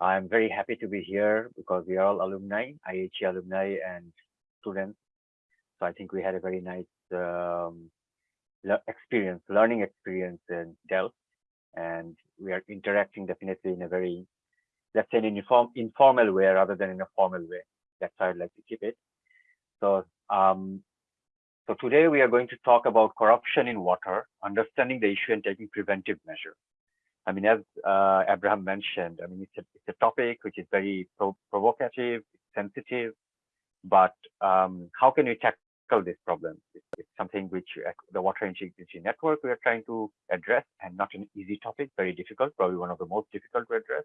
I'm very happy to be here because we are all alumni, IHE alumni and students. So I think we had a very nice um, experience, learning experience in Delft, and we are interacting definitely in a very, let's say, an inform, informal way rather than in a formal way. That's how I'd like to keep it. So, um, so today we are going to talk about corruption in water, understanding the issue and taking preventive measures. I mean, as uh, Abraham mentioned, I mean, it's a, it's a topic which is very pro provocative, sensitive, but um, how can we tackle this problem? It's, it's, something which uh, the Water Integrity Network we are trying to address and not an easy topic, very difficult, probably one of the most difficult to address.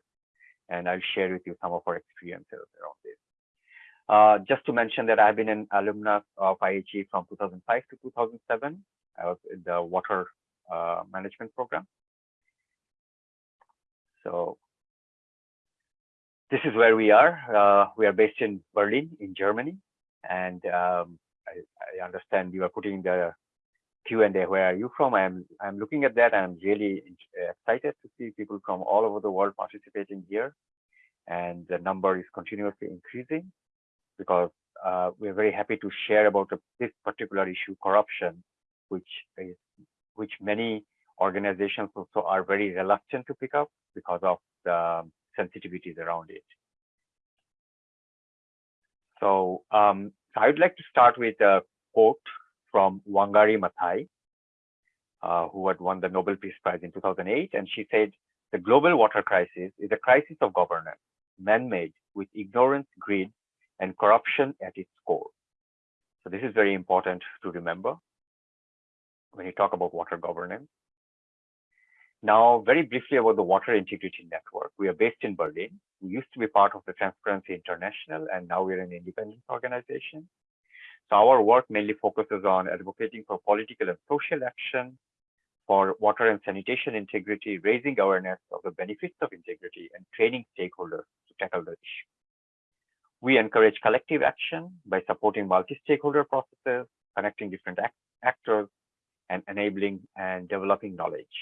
And I'll share with you some of our experiences around this. Uh, just to mention that I've been an alumnus of IHE from 2005 to 2007. I was in the water uh, management program. So this is where we are. Uh, we are based in Berlin, in Germany. And um, I, I, understand you are putting the Q&A, where are you from? I'm, I'm looking at that. I'm really excited to see people from all over the world participating here. And the number is continuously increasing because uh, we're very happy to share about this particular issue, corruption, which is which many organizations also are very reluctant to pick up because of the sensitivities around it. So um, I'd like to start with a quote from Wangari Maathai, uh, who had won the Nobel Peace Prize in 2008. And she said, the global water crisis is a crisis of governance, man-made with ignorance, greed, and corruption at its core. So this is very important to remember when you talk about water governance. Now, very briefly about the Water Integrity Network. We are based in Berlin. We used to be part of the Transparency International, and now we're an independent organization. So our work mainly focuses on advocating for political and social action, for water and sanitation integrity, raising awareness of the benefits of integrity, and training stakeholders to tackle the issue. We encourage collective action by supporting multi-stakeholder processes, connecting different act actors, and enabling and developing knowledge.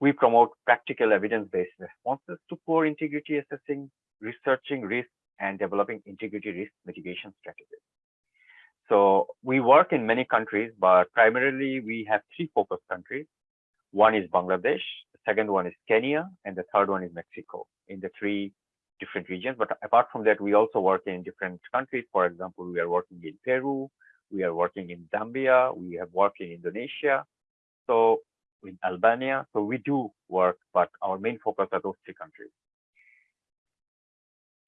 We promote practical evidence-based responses to poor integrity assessing, researching risk, and developing integrity risk mitigation strategies. So we work in many countries, but primarily we have three focus countries. One is Bangladesh, the second one is Kenya, and the third one is Mexico in the three different regions. But apart from that, we also work in different countries. For example, we are working in Peru, we are working in Zambia, we have worked in Indonesia. So in Albania. So we do work, but our main focus are those three countries.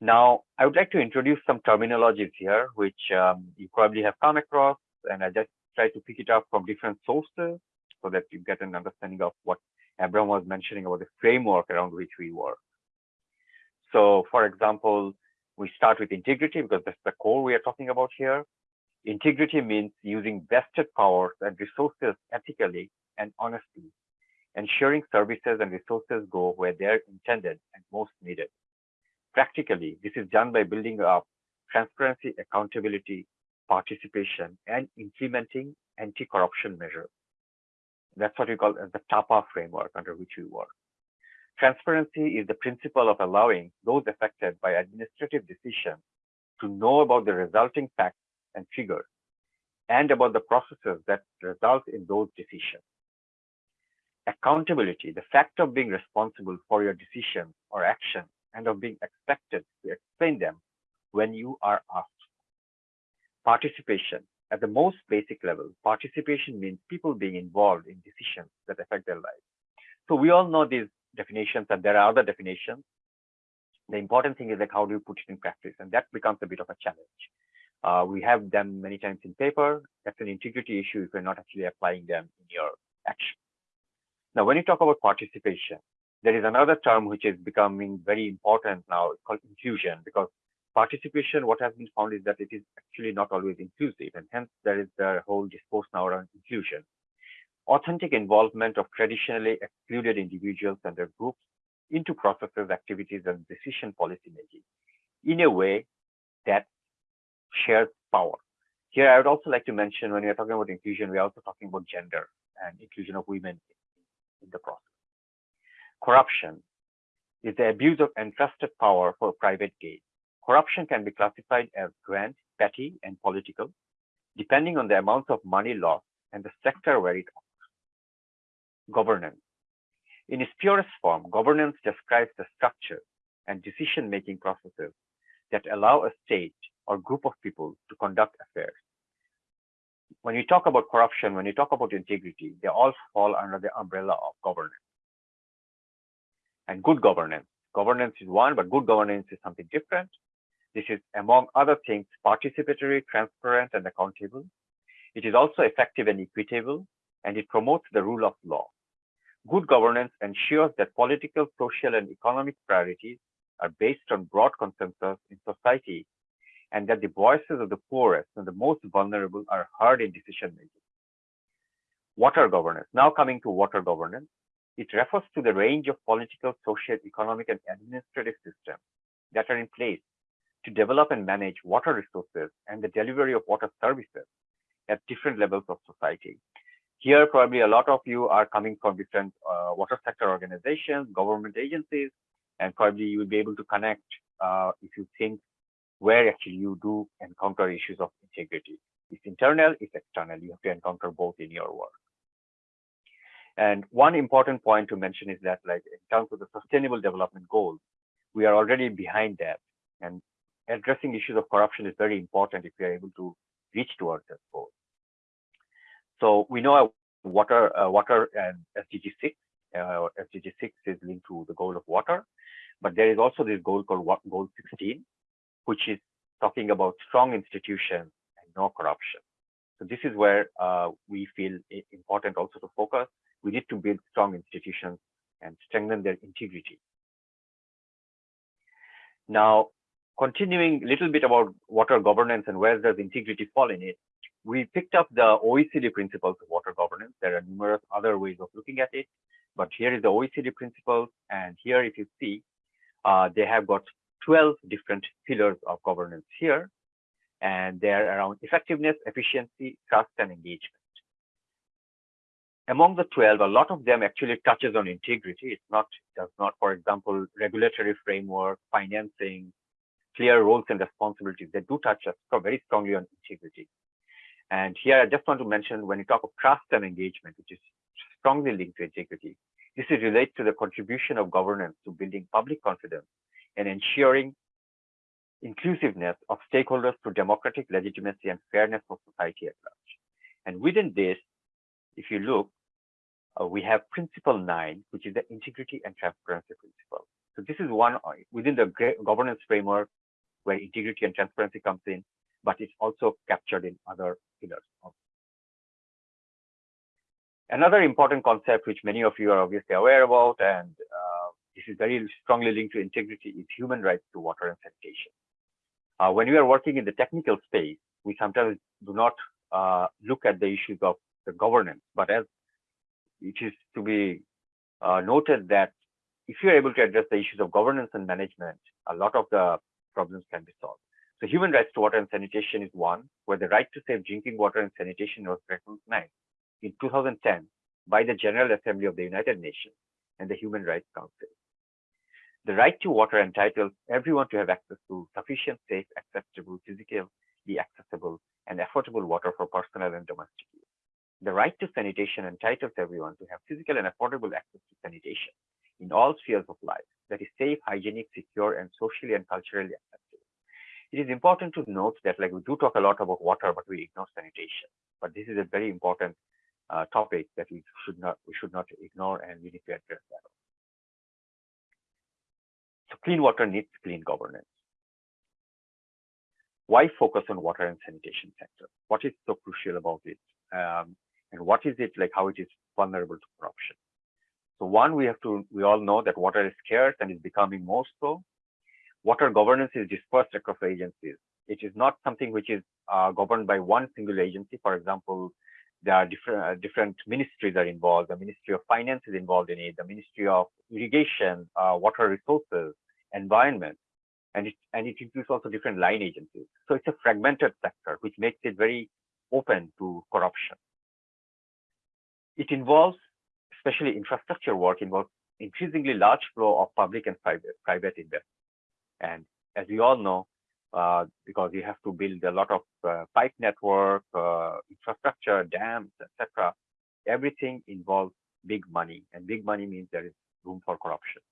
Now, I would like to introduce some terminologies here, which um, you probably have come across, and I just try to pick it up from different sources so that you get an understanding of what Abraham was mentioning about the framework around which we work. So, for example, we start with integrity because that's the core we are talking about here. Integrity means using vested powers and resources ethically and honesty, ensuring services and resources go where they're intended and most needed. Practically, this is done by building up transparency, accountability, participation, and implementing anti-corruption measures. That's what we call as the TAPA framework under which we work. Transparency is the principle of allowing those affected by administrative decisions to know about the resulting facts and figures and about the processes that result in those decisions accountability, the fact of being responsible for your decisions or actions and of being expected to explain them when you are asked. Participation. At the most basic level, participation means people being involved in decisions that affect their lives. So we all know these definitions and there are other definitions. The important thing is like how do you put it in practice? And that becomes a bit of a challenge. Uh, we have them many times in paper. That's an integrity issue if you're not actually applying them in your action. Now, when you talk about participation, there is another term which is becoming very important now it's called inclusion because participation, what has been found is that it is actually not always inclusive and hence there is the whole discourse now around inclusion. Authentic involvement of traditionally excluded individuals and their groups into processes, activities, and decision policy making in a way that shares power. Here, I would also like to mention when we are talking about inclusion, we're also talking about gender and inclusion of women in the process. Corruption. is the abuse of entrusted power for private gain. Corruption can be classified as grand, petty, and political, depending on the amount of money lost and the sector where it occurs. Governance. In its purest form, governance describes the structure and decision-making processes that allow a state or group of people to conduct affairs. When we talk about corruption, when we talk about integrity, they all fall under the umbrella of governance. And good governance. Governance is one, but good governance is something different. This is, among other things, participatory, transparent, and accountable. It is also effective and equitable, and it promotes the rule of law. Good governance ensures that political, social, and economic priorities are based on broad consensus in society and that the voices of the poorest and the most vulnerable are heard in decision making. Water governance. Now coming to water governance, it refers to the range of political, social, economic, and administrative systems that are in place to develop and manage water resources and the delivery of water services at different levels of society. Here, probably a lot of you are coming from different uh, water sector organizations, government agencies, and probably you will be able to connect uh, if you think where actually you do encounter issues of integrity. It's internal, it's external. You have to encounter both in your work. And one important point to mention is that like in terms of the sustainable development goals, we are already behind that. And addressing issues of corruption is very important if we are able to reach towards that goal. So we know water, uh, water and SDG 6, uh, SDG 6 is linked to the goal of water, but there is also this goal called goal 16, which is talking about strong institutions and no corruption. So this is where uh, we feel important also to focus. We need to build strong institutions and strengthen their integrity. Now, continuing a little bit about water governance and where does integrity fall in it, we picked up the OECD principles of water governance. There are numerous other ways of looking at it, but here is the OECD principles. And here, if you see, uh, they have got 12 different pillars of governance here, and they're around effectiveness, efficiency, trust, and engagement. Among the 12, a lot of them actually touches on integrity. It's not, does not, for example, regulatory framework, financing, clear roles and responsibilities. They do touch us very strongly on integrity. And here I just want to mention when you talk of trust and engagement, which is strongly linked to integrity, this is related to the contribution of governance to building public confidence and ensuring inclusiveness of stakeholders through democratic legitimacy and fairness for society at large. And within this, if you look, uh, we have principle nine, which is the integrity and transparency principle. So this is one uh, within the governance framework where integrity and transparency comes in, but it's also captured in other pillars. Another important concept, which many of you are obviously aware about, and this is very strongly linked to integrity, is human rights to water and sanitation. Uh, when we are working in the technical space, we sometimes do not uh, look at the issues of the governance, but as it is to be uh, noted that if you're able to address the issues of governance and management, a lot of the problems can be solved. So human rights to water and sanitation is one, where the right to safe drinking water and sanitation was recognized in 2010 by the General Assembly of the United Nations and the Human Rights Council. The right to water entitles everyone to have access to sufficient, safe, accessible, physically accessible, and affordable water for personal and domestic use. The right to sanitation entitles everyone to have physical and affordable access to sanitation in all spheres of life that is safe, hygienic, secure, and socially and culturally acceptable. It is important to note that like we do talk a lot about water, but we ignore sanitation. But this is a very important uh, topic that we should not we should not ignore, and we need to address that. Clean water needs clean governance. Why focus on water and sanitation sector? What is so crucial about it? Um, and what is it like how it is vulnerable to corruption? So one, we have to, we all know that water is scarce and is becoming more so. Water governance is dispersed across agencies. It is not something which is uh, governed by one single agency. For example, there are different uh, different ministries are involved. The Ministry of Finance is involved in it. The Ministry of Irrigation, uh, Water Resources, Environment, and it and it includes also different line agencies. So it's a fragmented sector, which makes it very open to corruption. It involves, especially infrastructure work, involves increasingly large flow of public and private, private investment. And as we all know, uh, because you have to build a lot of uh, pipe network, uh, infrastructure, dams, etc. Everything involves big money, and big money means there is room for corruption.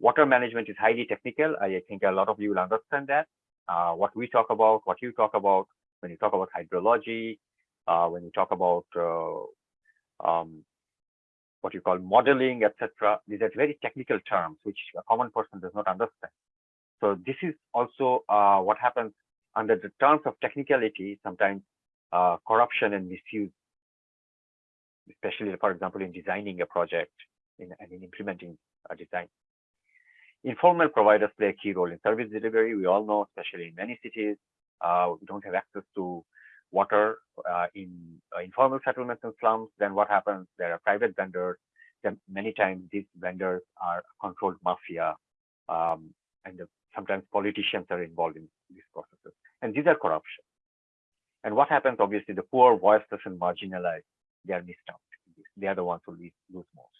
Water management is highly technical. I think a lot of you will understand that. Uh, what we talk about, what you talk about, when you talk about hydrology, uh, when you talk about uh, um, what you call modeling, etc. These are very technical terms which a common person does not understand. So this is also uh, what happens under the terms of technicality, sometimes uh, corruption and misuse, especially, for example, in designing a project in, and in implementing a design. Informal providers play a key role in service delivery. We all know, especially in many cities, uh, we don't have access to water uh, in uh, informal settlements and slums. Then what happens? There are private vendors. Then many times these vendors are controlled mafia, um, and the, sometimes politicians are involved in these processes. And these are corruption. And what happens? Obviously, the poor, voiceless, and marginalized, they are missed out. They are the ones who lose most.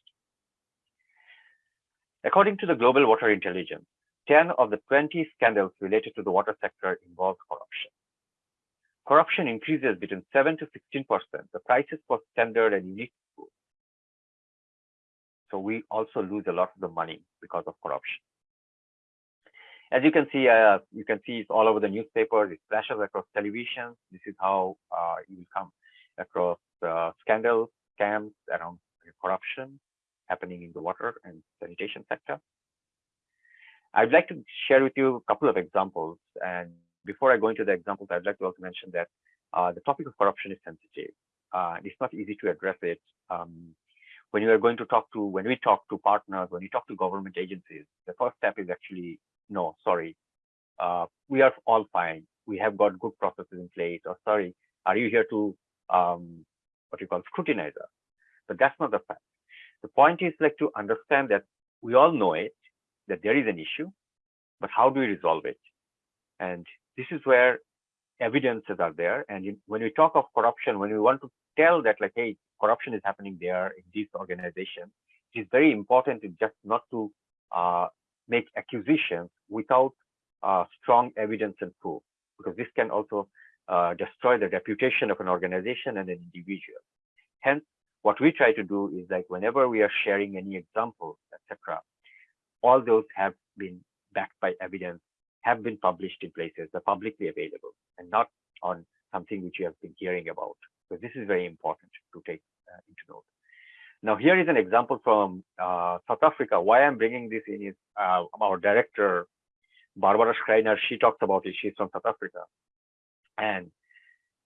According to the Global Water Intelligence, 10 of the 20 scandals related to the water sector involve corruption. Corruption increases between 7 to 16%, the prices for standard and unique food. So we also lose a lot of the money because of corruption. As you can see, uh, you can see it's all over the newspapers, it flashes across television. This is how uh, you will come across uh, scandals, scams around corruption happening in the water and sanitation sector. I'd like to share with you a couple of examples. And before I go into the examples, I'd like to also mention that uh, the topic of corruption is sensitive. Uh, it's not easy to address it. Um, when you are going to talk to, when we talk to partners, when you talk to government agencies, the first step is actually, no, sorry, uh, we are all fine. We have got good processes in place. Or sorry, are you here to um, what you call scrutinize us? But that's not the fact. The point is like to understand that we all know it, that there is an issue, but how do we resolve it? And this is where evidences are there. And in, when we talk of corruption, when we want to tell that like, hey, corruption is happening there in this organization, it is very important to just not to uh, make accusations without uh, strong evidence and proof, because this can also uh, destroy the reputation of an organization and an individual. Hence, what we try to do is like whenever we are sharing any examples, etc., all those have been backed by evidence, have been published in places, they're publicly available, and not on something which you have been hearing about. So this is very important to take uh, into note. Now, here is an example from uh, South Africa. Why I'm bringing this in is uh, our director, Barbara Schreiner, she talks about it. She's from South Africa. And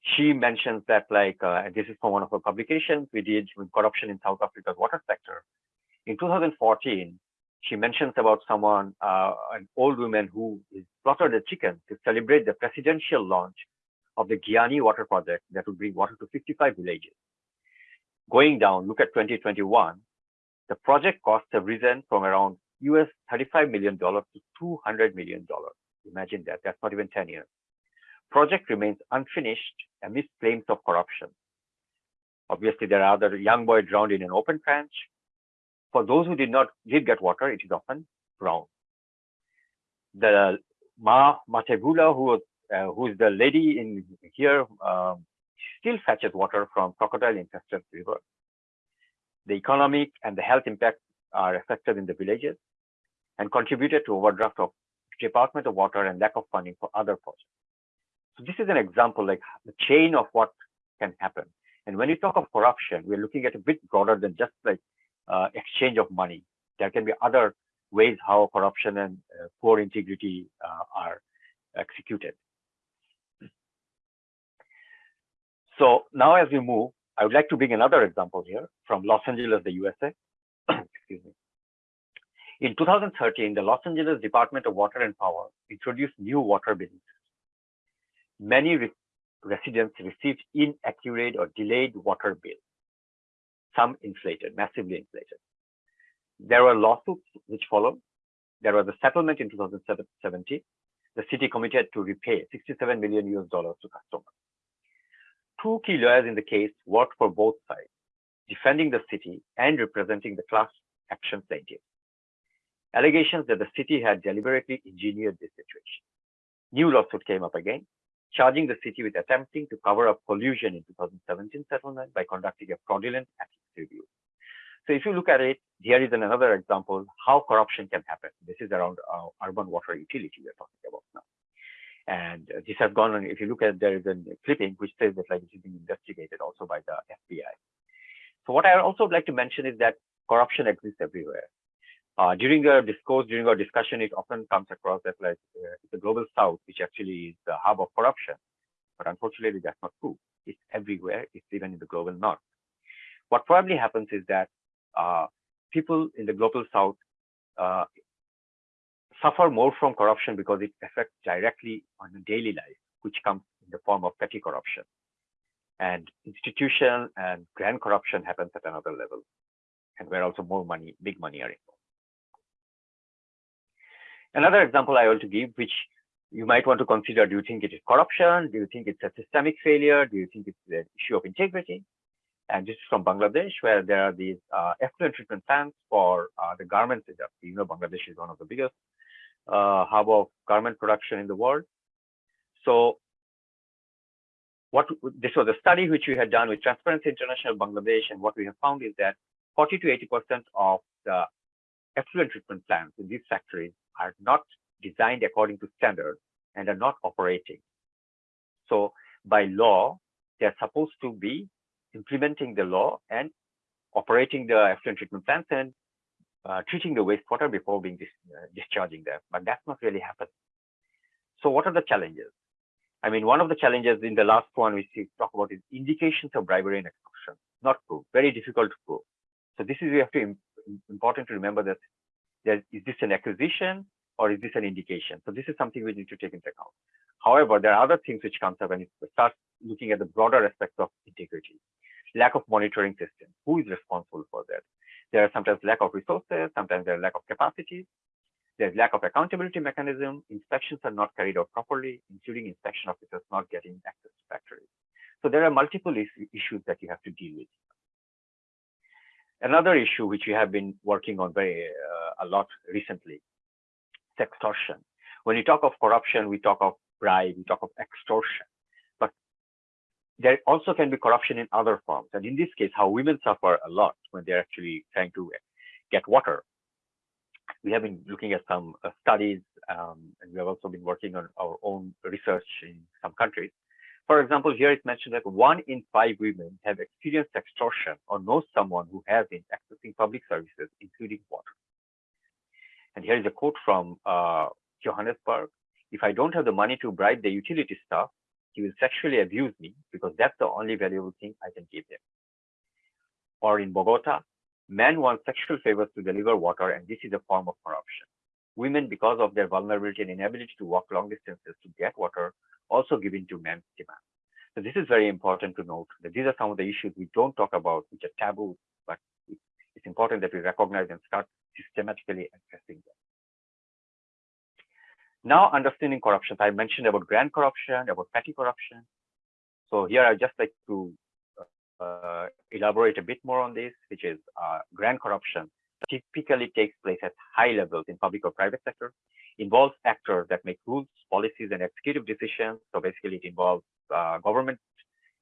she mentions that like, uh, this is from one of her publications we did with corruption in South Africa's water sector. In 2014, she mentions about someone, uh, an old woman who slaughtered a chicken to celebrate the presidential launch of the Giyani water project that would bring water to 55 villages. Going down, look at 2021, the project costs have risen from around US $35 million to $200 million. Imagine that, that's not even 10 years project remains unfinished amidst claims of corruption. Obviously, there are other young boy drowned in an open trench. For those who did not did get water, it is often brown. The Ma Matebula, who uh, who is the lady in here, um, still fetches water from crocodile-infested river. The economic and the health impact are affected in the villages and contributed to overdraft of Department of Water and lack of funding for other projects. So this is an example like the chain of what can happen. And when you talk of corruption, we're looking at a bit broader than just like uh, exchange of money. There can be other ways how corruption and uh, poor integrity uh, are executed. So now as we move, I would like to bring another example here from Los Angeles, the USA. Excuse me. In 2013, the Los Angeles Department of Water and Power introduced new water billing many re residents received inaccurate or delayed water bills, some inflated, massively inflated. There were lawsuits which followed. There was a settlement in 2017. The city committed to repay 67 million US dollars to customers. Two key lawyers in the case worked for both sides, defending the city and representing the class action plaintiffs. Allegations that the city had deliberately engineered this situation. New lawsuit came up again, charging the city with attempting to cover up collusion in 2017 settlement by conducting a fraudulent ethics review. So if you look at it, here is another example how corruption can happen. This is around uh, urban water utility we're talking about now. And uh, this has gone on, if you look at, there is a clipping which says that like it is being investigated also by the FBI. So what I also would like to mention is that corruption exists everywhere. Uh, during our discourse, during our discussion, it often comes across as like uh, the global south, which actually is the hub of corruption. But unfortunately, that's not true. It's everywhere. It's even in the global north. What probably happens is that uh, people in the global south uh, suffer more from corruption because it affects directly on the daily life, which comes in the form of petty corruption. And institution and grand corruption happens at another level, and where also more money, big money are involved. Another example I want to give, which you might want to consider, do you think it is corruption? Do you think it's a systemic failure? Do you think it's an issue of integrity? And this is from Bangladesh, where there are these uh, effluent treatment plants for uh, the garments industry. You know, Bangladesh is one of the biggest uh, hub of garment production in the world. So what this was a study which we had done with Transparency International Bangladesh, and what we have found is that 40 to 80 percent of the effluent treatment plants in these factories are not designed according to standards and are not operating. So by law, they're supposed to be implementing the law and operating the effluent treatment plants and uh, treating the wastewater before being dis uh, discharging them, but that's not really happening. So what are the challenges? I mean, one of the challenges in the last one we talk about is indications of bribery and extortion, not proof, very difficult to prove. So this is we have to important to remember that there, is this an acquisition or is this an indication? So this is something we need to take into account. However, there are other things which comes up and it starts looking at the broader aspects of integrity. Lack of monitoring system. Who is responsible for that? There are sometimes lack of resources, sometimes there are lack of capacity. There's lack of accountability mechanism. Inspections are not carried out properly, including inspection officers not getting access to factories. So there are multiple issues that you have to deal with. Another issue which we have been working on very uh, a lot recently is extortion. When we talk of corruption, we talk of bribe, we talk of extortion. But there also can be corruption in other forms. And in this case, how women suffer a lot when they're actually trying to get water. We have been looking at some uh, studies, um, and we have also been working on our own research in some countries. For example, here it's mentioned that one in five women have experienced extortion or know someone who has been accessing public services, including water. And here is a quote from uh, Johannesburg. If I don't have the money to bribe the utility staff, he will sexually abuse me because that's the only valuable thing I can give him. Or in Bogota, men want sexual favors to deliver water, and this is a form of corruption. Women, because of their vulnerability and inability to walk long distances to get water, also given to men's demand. So this is very important to note that these are some of the issues we don't talk about, which are taboo, but it's important that we recognize and start systematically addressing them. Now, understanding corruption, I mentioned about grand corruption, about petty corruption. So here I'd just like to uh, elaborate a bit more on this, which is uh, grand corruption typically takes place at high levels in public or private sector, involves actors that make rules, policies, and executive decisions. So basically, it involves uh, government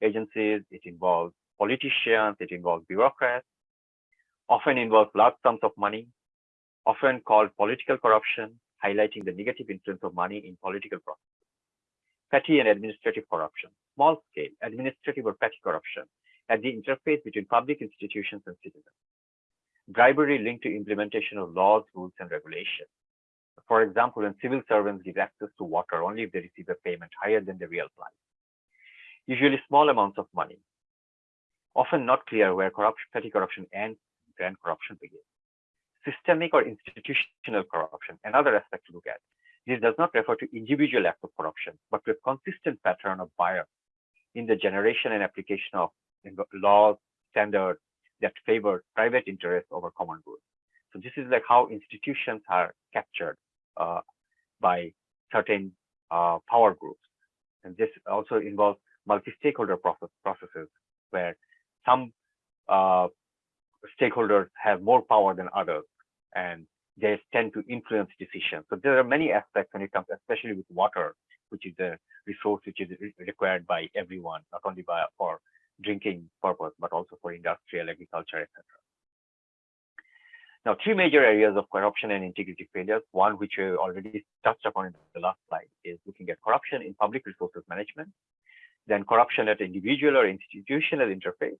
agencies, it involves politicians, it involves bureaucrats, often involves large sums of money, often called political corruption, highlighting the negative influence of money in political processes. Petty and administrative corruption, small scale administrative or petty corruption at the interface between public institutions and citizens. Bribery linked to implementation of laws, rules, and regulations. For example, when civil servants give access to water only if they receive a payment higher than the real price. Usually small amounts of money. Often not clear where corruption, petty corruption ends, grand corruption begins. Systemic or institutional corruption, another aspect to look at. This does not refer to individual acts of corruption, but to a consistent pattern of bias in the generation and application of laws, standards that favor private interests over common good. So this is like how institutions are captured uh, by certain uh, power groups. And this also involves multi-stakeholder process, processes where some uh, stakeholders have more power than others and they tend to influence decisions. So there are many aspects when it comes, especially with water, which is a resource which is required by everyone, not only by for drinking purpose, but also for industrial, agriculture, etc. Now, three major areas of corruption and integrity failures. One, which we already touched upon in the last slide, is looking at corruption in public resources management, then corruption at individual or institutional interface,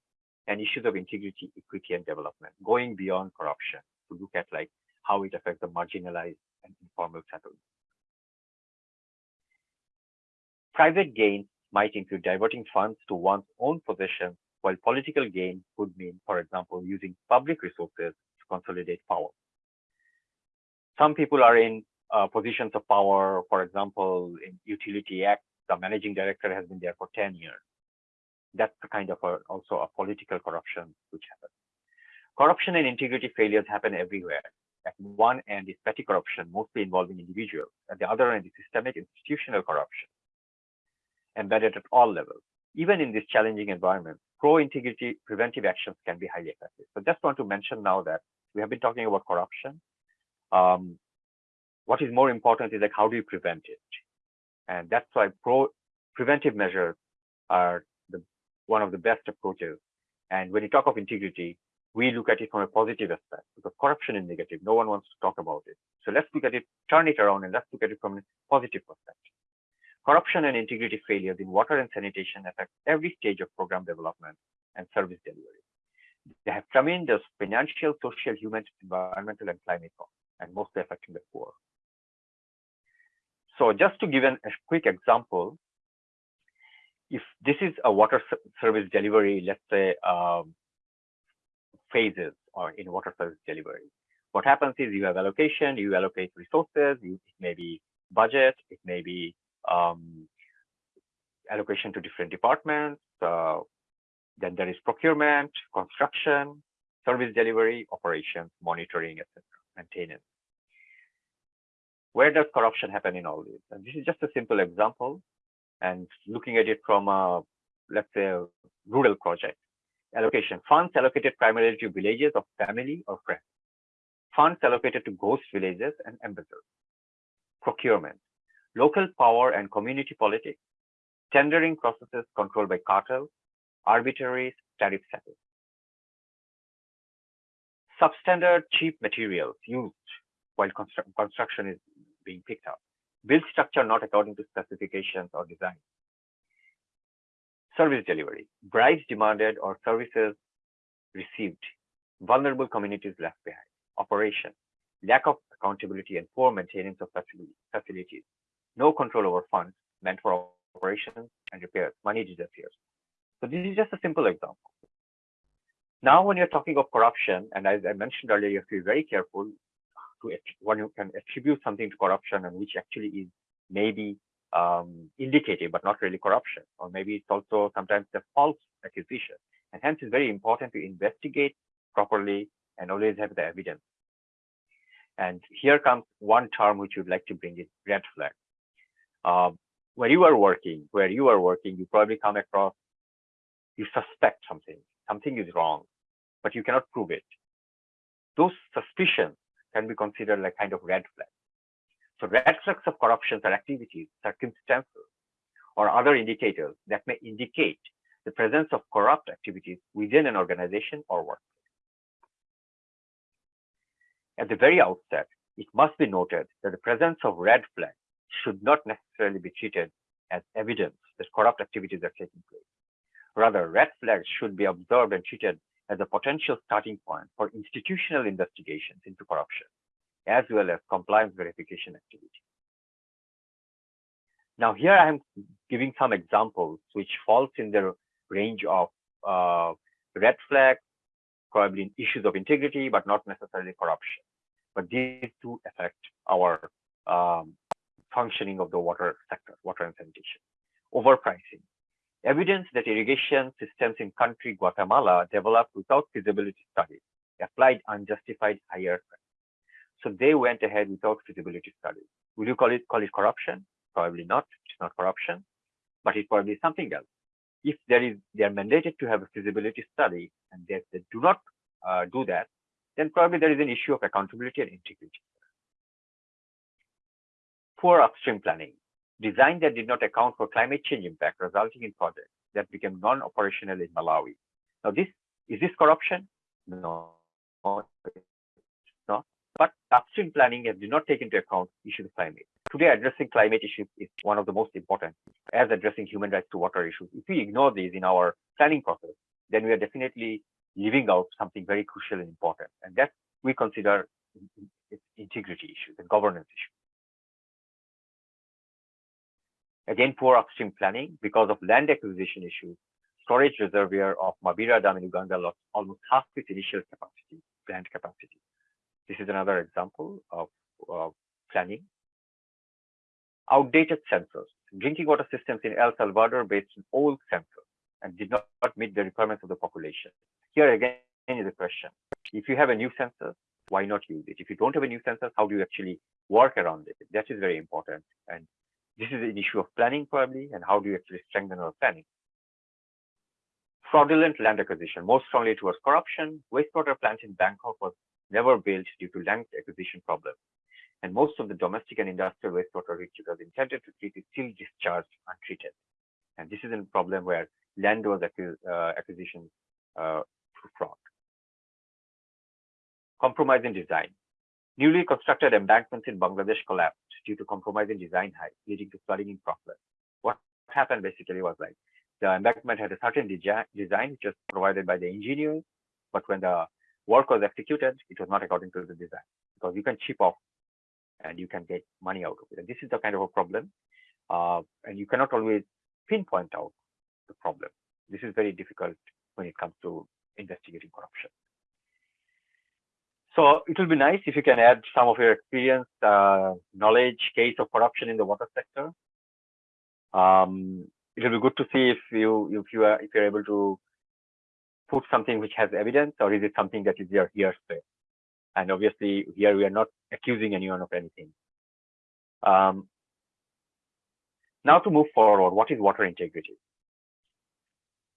and issues of integrity, equity, and development, going beyond corruption to look at like how it affects the marginalized and informal settlements. Private gain might include diverting funds to one's own possession, while political gain could mean, for example, using public resources to consolidate power. Some people are in uh, positions of power, for example, in Utility Act, the managing director has been there for 10 years. That's the kind of a, also a political corruption which happens. Corruption and integrity failures happen everywhere. At one end is petty corruption, mostly involving individuals. At the other end is systemic institutional corruption, embedded at all levels. Even in this challenging environment, pro-integrity preventive actions can be highly effective. So just want to mention now that we have been talking about corruption. Um, what is more important is like how do you prevent it? And that's why pro preventive measures are the one of the best approaches. And when you talk of integrity, we look at it from a positive aspect because corruption is negative. No one wants to talk about it. So let's look at it, turn it around, and let's look at it from a positive perspective. Corruption and integrity failures in water and sanitation affect every stage of program development and service delivery. They have tremendous financial, social, human, environmental, and climate costs, and mostly affecting the poor. So just to give an, a quick example, if this is a water service delivery, let's say um, phases or in water service delivery. What happens is you have allocation, you allocate resources, you, it may be budget, it may be um, allocation to different departments. Uh, then there is procurement, construction, service delivery, operations, monitoring, etc., maintenance. Where does corruption happen in all this? And this is just a simple example. And looking at it from a, let's say, a rural project, allocation, funds allocated primarily to villages of family or friends, funds allocated to ghost villages and embezzles, procurement, local power and community politics, tendering processes controlled by cartels, arbitrary tariff settings, substandard cheap materials used while constru construction is being picked up, build structure not according to specifications or design, Service delivery, bribes demanded or services received, vulnerable communities left behind, operation, lack of accountability and poor maintenance of facilities, no control over funds meant for operations and repairs, money disappears. So this is just a simple example. Now, when you're talking of corruption, and as I mentioned earlier, you have to be very careful to when you can attribute something to corruption and which actually is maybe um, indicative, but not really corruption. Or maybe it's also sometimes a false accusation. And hence it's very important to investigate properly and always have the evidence. And here comes one term which you'd like to bring in, red flag. Uh, when you are working, where you are working, you probably come across, you suspect something, something is wrong, but you cannot prove it. Those suspicions can be considered like kind of red flag. So red flags of corruptions are activities, circumstances, or other indicators that may indicate the presence of corrupt activities within an organization or workplace. At the very outset, it must be noted that the presence of red flags should not necessarily be treated as evidence that corrupt activities are taking place. Rather, red flags should be observed and treated as a potential starting point for institutional investigations into corruption as well as compliance verification activity. Now here I am giving some examples which falls in the range of uh, red flags, probably issues of integrity, but not necessarily corruption. But these do affect our um, functioning of the water sector, water and sanitation. Overpricing. Evidence that irrigation systems in country Guatemala developed without feasibility studies applied unjustified higher so they went ahead without feasibility studies. Will you call it call it corruption? Probably not. It's not corruption, but it probably is something else. If there is, they are mandated to have a feasibility study, and they, they do not uh, do that, then probably there is an issue of accountability and integrity. Poor upstream planning, design that did not account for climate change impact resulting in projects that became non-operational in Malawi. Now this, is this corruption? No, no. But upstream planning has did not take into account issues of climate. Today, addressing climate issues is one of the most important, as addressing human rights to water issues. If we ignore these in our planning process, then we are definitely leaving out something very crucial and important. And that we consider integrity issues and governance issues. Again, poor upstream planning because of land acquisition issues. Storage reservoir of Mabira Dam in Uganda lost almost half its initial capacity, plant capacity. This is another example of uh, planning. Outdated sensors. Drinking water systems in El Salvador based on old sensors and did not meet the requirements of the population. Here again is the question. If you have a new sensor, why not use it? If you don't have a new sensor, how do you actually work around it? That is very important. And this is an issue of planning probably, and how do you actually strengthen our planning? Fraudulent land acquisition, more strongly towards corruption. Wastewater plant in Bangkok was never built due to land acquisition problems. And most of the domestic and industrial wastewater which it was intended to treat is still discharged untreated. And this is a problem where land was acquis uh, acquisition uh, fraud. Compromise in design. Newly constructed embankments in Bangladesh collapsed due to compromising design height, leading to flooding in Proclus. What happened basically was like the embankment had a certain design which was provided by the engineers, but when the work was executed, it was not according to the design because you can chip off and you can get money out of it. And this is the kind of a problem, uh, and you cannot always pinpoint out the problem. This is very difficult when it comes to investigating corruption. So it will be nice if you can add some of your experience, uh, knowledge, case of corruption in the water sector. Um, it will be good to see if you if you are if you're able to put something which has evidence, or is it something that is your hearsay? And obviously, here we are not accusing anyone of anything. Um, now to move forward, what is water integrity?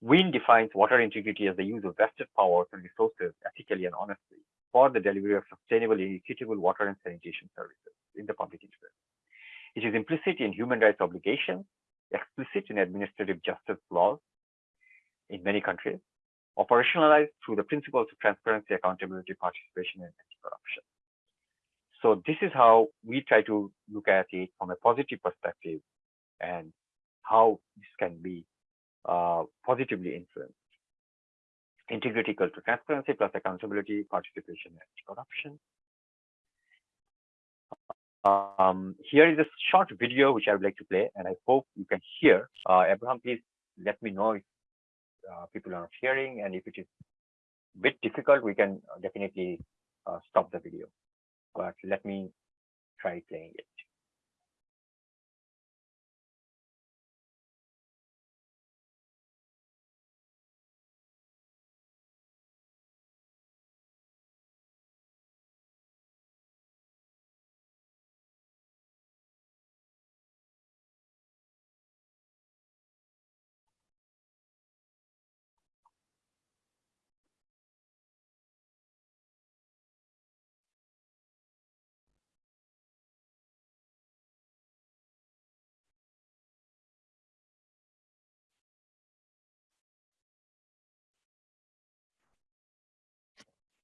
WIN defines water integrity as the use of vested powers and resources ethically and honestly for the delivery of sustainable and equitable water and sanitation services in the public interest. It is implicit in human rights obligations, explicit in administrative justice laws in many countries, operationalized through the principles of transparency, accountability, participation, and anti-corruption. So this is how we try to look at it from a positive perspective and how this can be uh, positively influenced integrity equal to transparency plus accountability, participation, and corruption. Um, here is a short video which I would like to play, and I hope you can hear. Uh, Abraham, please let me know if uh, people are not hearing, and if it is a bit difficult, we can definitely uh, stop the video. But let me try playing it.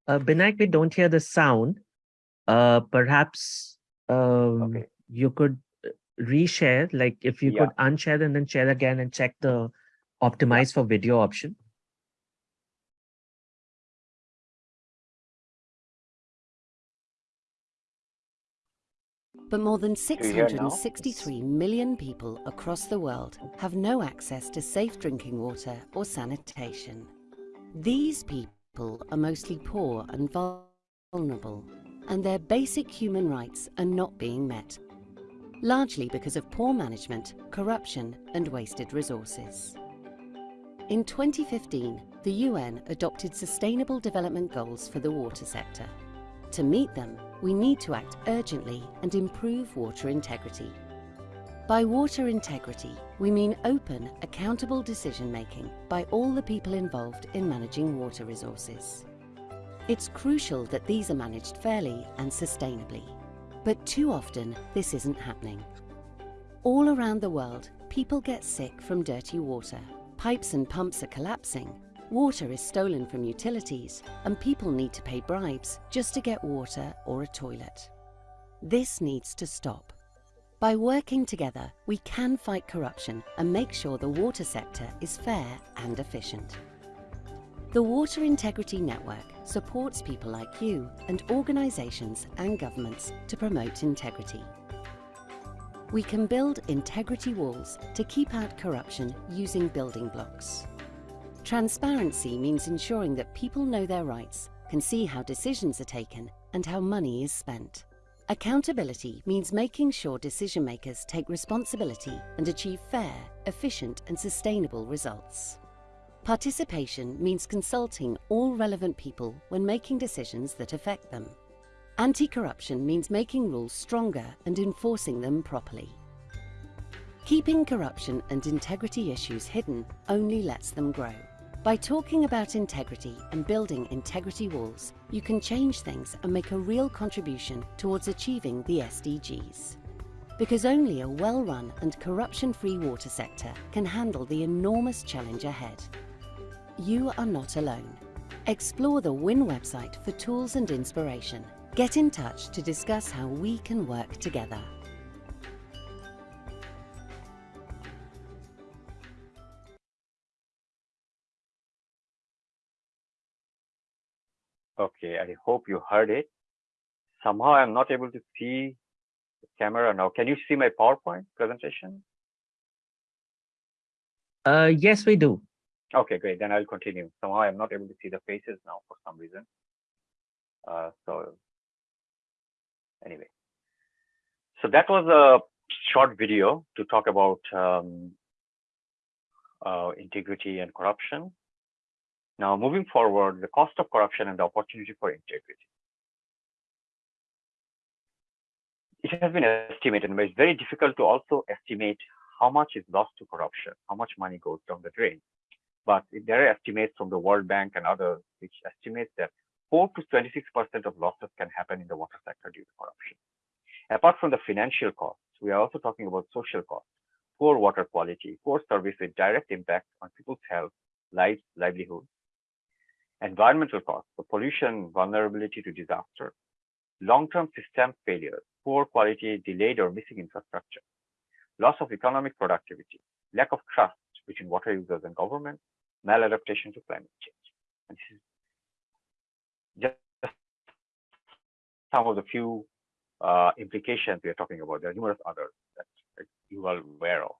Uh, Binayak, we don't hear the sound. Uh, perhaps um, Okay. you could uh, reshare, like if you Yeah. could unshare and then share again and check the optimize for video option. But more than you hear now? 663 million people across the world have no access to safe drinking water or sanitation. These people are mostly poor and vulnerable, and their basic human rights are not being met, largely because of poor management, corruption, and wasted resources. In 2015, the UN adopted Sustainable Development Goals for the water sector. To meet them, we need to act urgently and improve water integrity. By water integrity, we mean open, accountable decision making by all the people involved in managing water resources. It's crucial that these are managed fairly and sustainably. But too often, this isn't happening. All around the world, people get sick from dirty water. Pipes and pumps are collapsing. Water is stolen from utilities, and people need to pay bribes just to get water or a toilet. This needs to stop. By working together, we can fight corruption and make sure the water sector is fair and efficient. The Water Integrity Network supports people like you and organisations and governments to promote integrity. We can build integrity walls to keep out corruption using building blocks. Transparency means ensuring that people know their rights, can see how decisions are taken and how money is spent. Accountability means making sure decision makers take responsibility and achieve fair, efficient and sustainable results. Participation means consulting all relevant people when making decisions that affect them. Anti-corruption means making rules stronger and enforcing them properly. Keeping corruption and integrity issues hidden only lets them grow. By talking about integrity and building integrity walls, you can change things and make a real contribution towards achieving the SDGs. Because only a well-run and corruption-free water sector can handle the enormous challenge ahead. You are not alone. Explore the WIN website for tools and inspiration. Get in touch to discuss how we can work together. Okay, I hope you heard it. Somehow I'm not able to see the camera now. Can you see my PowerPoint presentation? Uh, yes, we do. Okay, great. Then I'll continue. Somehow I'm not able to see the faces now for some reason. Uh, so anyway, so that was a short video to talk about um, uh, integrity and corruption. Now, moving forward, the cost of corruption and the opportunity for integrity. It has been estimated, but it's very difficult to also estimate how much is lost to corruption, how much money goes down the drain. But there are estimates from the World Bank and others which estimate that 4 to 26% of losses can happen in the water sector due to corruption. Apart from the financial costs, we are also talking about social costs, poor water quality, poor service with direct impact on people's health, lives, livelihood, environmental costs, the pollution, vulnerability to disaster, long-term system failures, poor quality, delayed or missing infrastructure, loss of economic productivity, lack of trust between water users and government, maladaptation to climate change. And this is just some of the few uh, implications we are talking about. There are numerous others that you are aware of.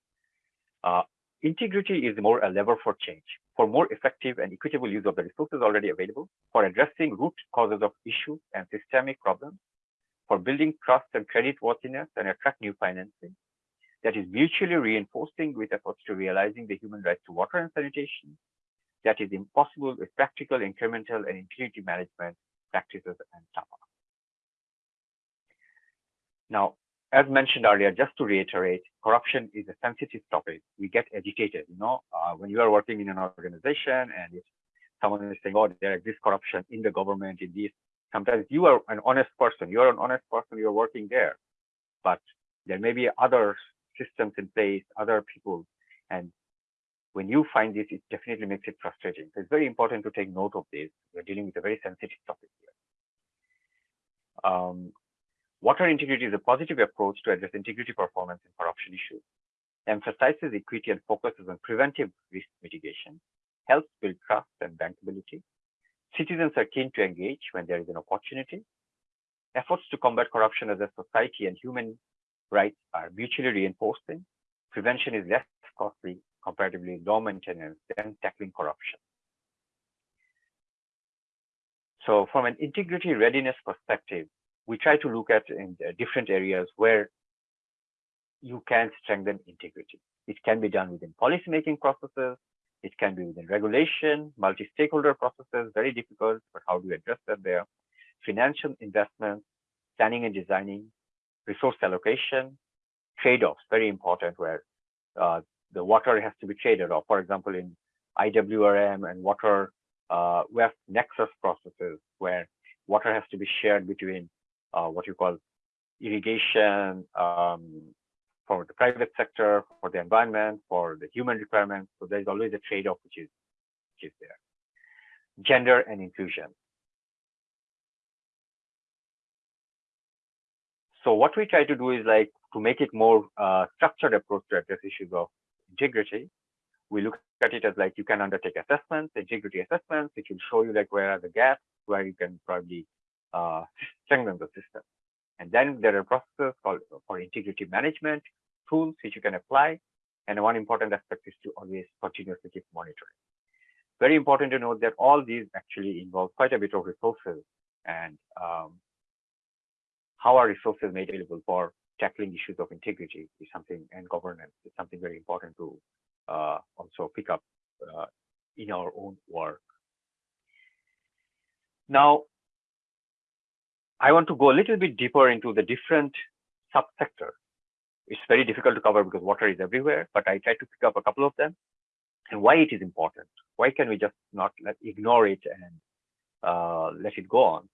Uh, integrity is more a lever for change for more effective and equitable use of the resources already available, for addressing root causes of issues and systemic problems, for building trust and creditworthiness and attract new financing that is mutually reinforcing with efforts to realizing the human right to water and sanitation that is impossible with practical, incremental, and integrity management practices and TAPA. Now, as mentioned earlier, just to reiterate, corruption is a sensitive topic. We get agitated, you know, uh, when you are working in an organization and if someone is saying, oh, there exists corruption in the government, in this, sometimes you are an honest person, you're an honest person, you're working there, but there may be other systems in place, other people, and when you find this, it definitely makes it frustrating. So it's very important to take note of this. We're dealing with a very sensitive topic here. Um, Water integrity is a positive approach to address integrity performance and corruption issues, emphasizes equity and focuses on preventive risk mitigation, helps build trust and bankability. Citizens are keen to engage when there is an opportunity. Efforts to combat corruption as a society and human rights are mutually reinforcing. Prevention is less costly, comparatively low maintenance than tackling corruption. So from an integrity readiness perspective, we try to look at in different areas where you can strengthen integrity. It can be done within policymaking processes. It can be within regulation, multi-stakeholder processes, very difficult, but how do you address that there? Financial investments, planning and designing, resource allocation, trade-offs, very important where uh, the water has to be traded off. For example, in IWRM and water uh, we nexus processes where water has to be shared between uh, what you call irrigation um, for the private sector, for the environment, for the human requirements. So there's always a trade-off which is, which is there. Gender and inclusion. So what we try to do is like to make it more uh, structured approach to address issues of integrity. We look at it as like you can undertake assessments, integrity assessments, which will show you like where are the gaps, where you can probably uh, strengthen the system. And then there are processes called for integrity management tools which you can apply. And one important aspect is to always continuously keep monitoring. Very important to note that all these actually involve quite a bit of resources and um, how are resources made available for tackling issues of integrity is something and governance is something very important to uh, also pick up uh, in our own work. Now, I want to go a little bit deeper into the different subsectors. It's very difficult to cover because water is everywhere, but I try to pick up a couple of them and why it is important. Why can we just not let, ignore it and uh, let it go on?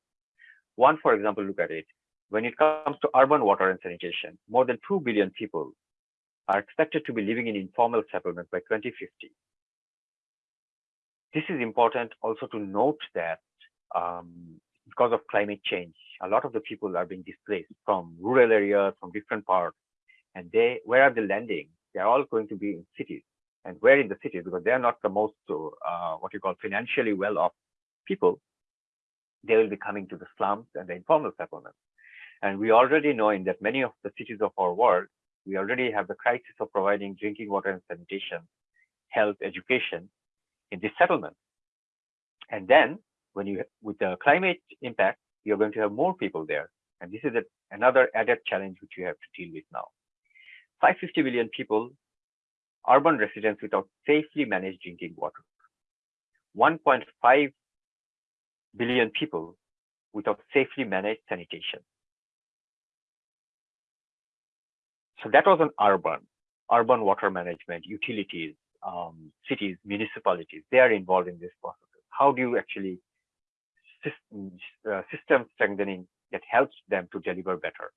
One, for example, look at it. When it comes to urban water and sanitation, more than 2 billion people are expected to be living in informal settlements by 2050. This is important also to note that um, because of climate change, a lot of the people are being displaced from rural areas, from different parts, and they, where are they landing? They're all going to be in cities. And where in the cities? Because they are not the most, uh, what you call financially well-off people, they will be coming to the slums and the informal settlements. And we already know in that many of the cities of our world, we already have the crisis of providing drinking water and sanitation, health, education in these settlements. And then when you, with the climate impact, you're going to have more people there. And this is a, another added challenge which you have to deal with now. 550 million people, urban residents without safely managed drinking water. 1.5 billion people without safely managed sanitation. So that was an urban, urban water management, utilities, um, cities, municipalities, they are involved in this process. How do you actually system, uh, strengthening that helps them to deliver better?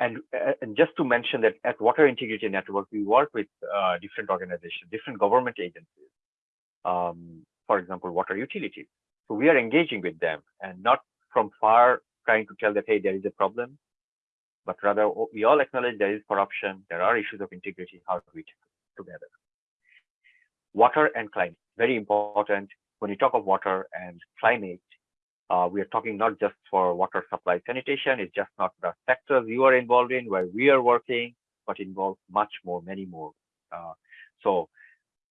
And, uh, and, just to mention that at Water Integrity Network, we work with uh, different organizations, different government agencies, um, for example, water utilities. So we are engaging with them and not from far trying to tell that, hey, there is a problem, but rather we all acknowledge there is corruption, there are issues of integrity, how do we it together? Water and climate, very important. When you talk of water and climate, uh, we are talking not just for water supply sanitation, it's just not the sectors you are involved in where we are working, but involves much more, many more. Uh, so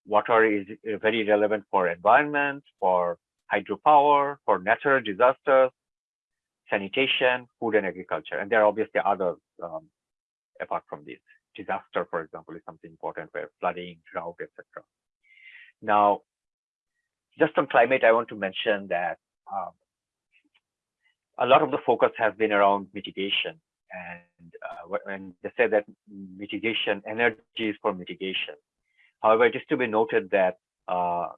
water is uh, very relevant for environment, for hydropower, for natural disasters, sanitation, food and agriculture. And there are obviously others um, apart from this. Disaster, for example, is something important where flooding, drought, etc. Now, just on climate, I want to mention that um, a lot of the focus has been around mitigation. And uh, they say that mitigation, energy is for mitigation. However, it is to be noted that uh,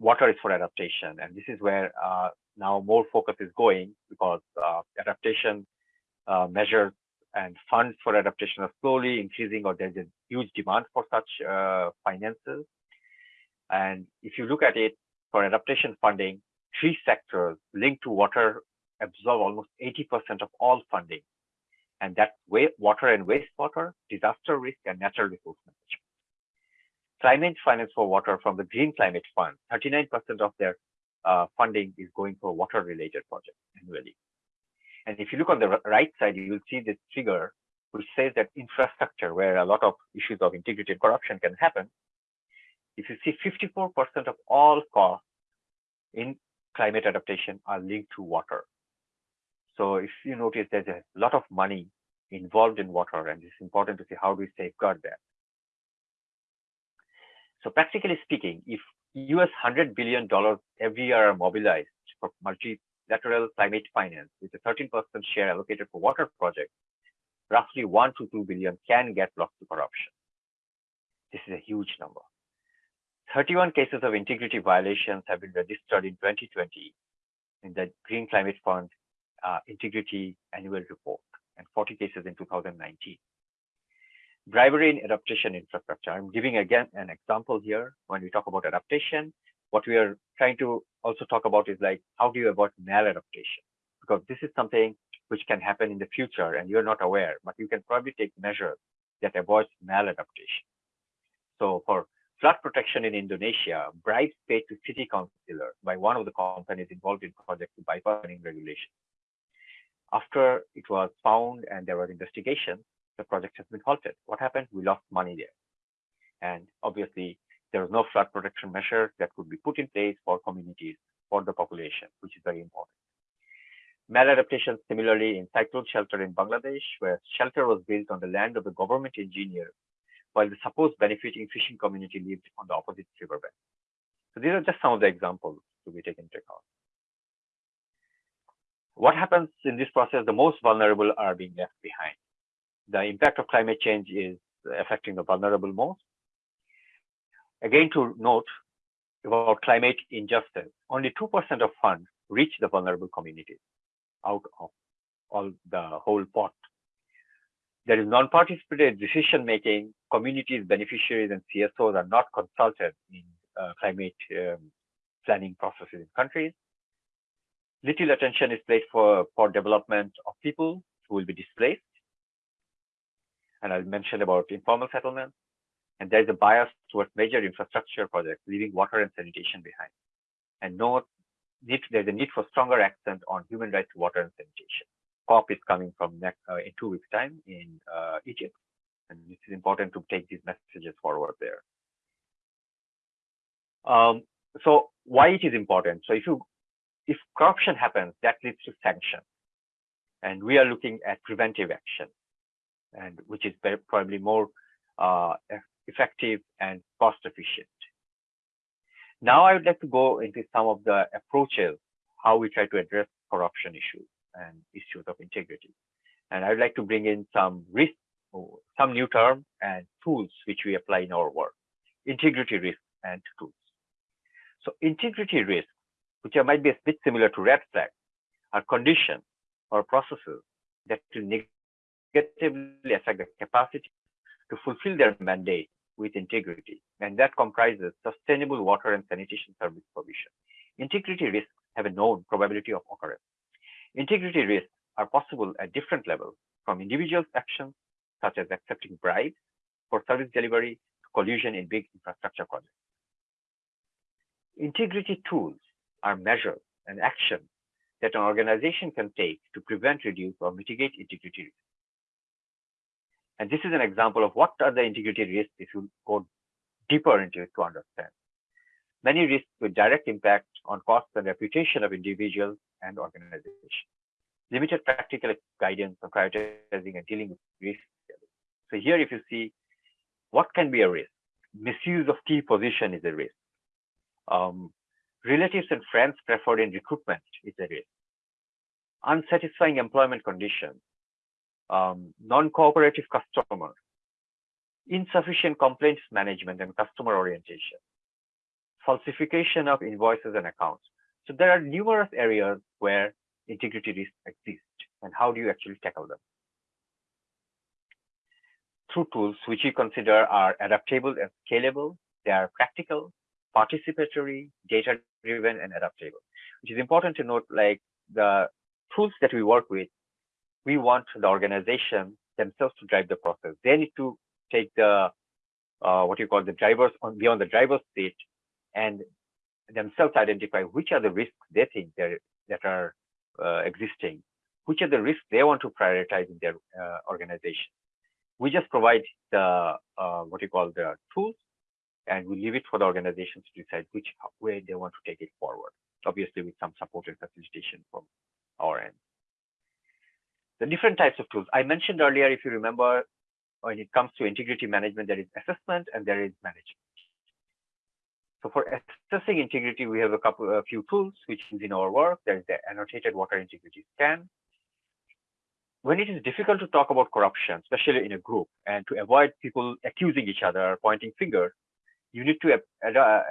water is for adaptation. And this is where uh, now more focus is going because uh, adaptation uh, measures and funds for adaptation are slowly increasing or there's a huge demand for such uh, finances. And if you look at it for adaptation funding, three sectors linked to water absorb almost 80% of all funding. And that's water and wastewater, disaster risk, and natural resource management. Climate finance for water from the Green Climate Fund, 39% of their uh, funding is going for water related projects annually. And if you look on the right side, you will see this figure which says that infrastructure, where a lot of issues of integrity and corruption can happen, if you see 54% of all costs in climate adaptation are linked to water. So if you notice there's a lot of money involved in water, and it's important to see how do we safeguard that. So practically speaking, if US $100 billion every year are mobilized for multilateral climate finance with a 13% share allocated for water projects, roughly 1 to 2 billion can get lost to corruption. This is a huge number. 31 cases of integrity violations have been registered in 2020 in the Green Climate Fund uh, Integrity Annual Report and 40 cases in 2019. Bribery in adaptation infrastructure. I'm giving again an example here when we talk about adaptation. What we are trying to also talk about is like, how do you avoid maladaptation? Because this is something which can happen in the future and you're not aware, but you can probably take measures that avoids maladaptation. So for flood protection in Indonesia, bribes paid to city councillors by one of the companies involved in project to bypass regulation. After it was found and there was investigation, the project has been halted. What happened? We lost money there. And obviously, there was no flood protection measures that could be put in place for communities, for the population, which is very important. Maladaptation similarly in cyclone shelter in Bangladesh, where shelter was built on the land of the government engineer, while the supposed benefiting fishing community lived on the opposite riverbank. So these are just some of the examples to be taken into account. What happens in this process, the most vulnerable are being left behind. The impact of climate change is affecting the vulnerable most. Again, to note about climate injustice, only 2% of funds reach the vulnerable communities out of all the whole pot. There is non-participated decision making. Communities, beneficiaries, and CSOs are not consulted in uh, climate um, planning processes in countries. Little attention is paid for, for development of people who will be displaced. And I'll mention about informal settlements. And there's a bias towards major infrastructure projects, leaving water and sanitation behind. And no need, there's a need for stronger accent on human rights, water, and sanitation. COP is coming from next uh, in two weeks' time in uh, Egypt, and it is important to take these messages forward there. Um, so why it is important? So if you if corruption happens, that leads to sanction, and we are looking at preventive action, and which is probably more uh, effective and cost efficient. Now I would like to go into some of the approaches, how we try to address corruption issues and issues of integrity. And I'd like to bring in some risk, some new term and tools which we apply in our work, integrity risk and tools. So integrity risk, which might be a bit similar to red flag, are conditions or processes that will negatively affect the capacity to fulfill their mandate with integrity, and that comprises sustainable water and sanitation service provision. Integrity risks have a known probability of occurrence. Integrity risks are possible at different levels, from individual actions, such as accepting bribes for service delivery, to collusion in big infrastructure projects. Integrity tools are measures and actions that an organization can take to prevent, reduce, or mitigate integrity risks. And this is an example of what are the integrity risks if you go deeper into it to understand. Many risks with direct impact on costs and reputation of individuals and organizations. Limited practical guidance on prioritizing and dealing with risks. So here, if you see what can be a risk, misuse of key position is a risk. Um, relatives and friends preferred in recruitment is a risk. Unsatisfying employment conditions um, non-cooperative customers, insufficient complaints management and customer orientation, falsification of invoices and accounts. So there are numerous areas where integrity risks exist and how do you actually tackle them? Through tools which we consider are adaptable and scalable, they are practical, participatory, data-driven, and adaptable. Which is important to note, like the tools that we work with we want the organization themselves to drive the process. They need to take the uh, what you call the drivers on beyond the driver's seat and themselves identify which are the risks they think that are uh, existing, which are the risks they want to prioritize in their uh, organization. We just provide the uh, what you call the tools, and we leave it for the organization to decide which way they want to take it forward. Obviously, with some support and facilitation from our end the different types of tools. I mentioned earlier, if you remember, when it comes to integrity management, there is assessment and there is management. So for assessing integrity, we have a couple, a few tools which is in our work. There is the annotated water integrity scan. When it is difficult to talk about corruption, especially in a group, and to avoid people accusing each other pointing fingers, you need to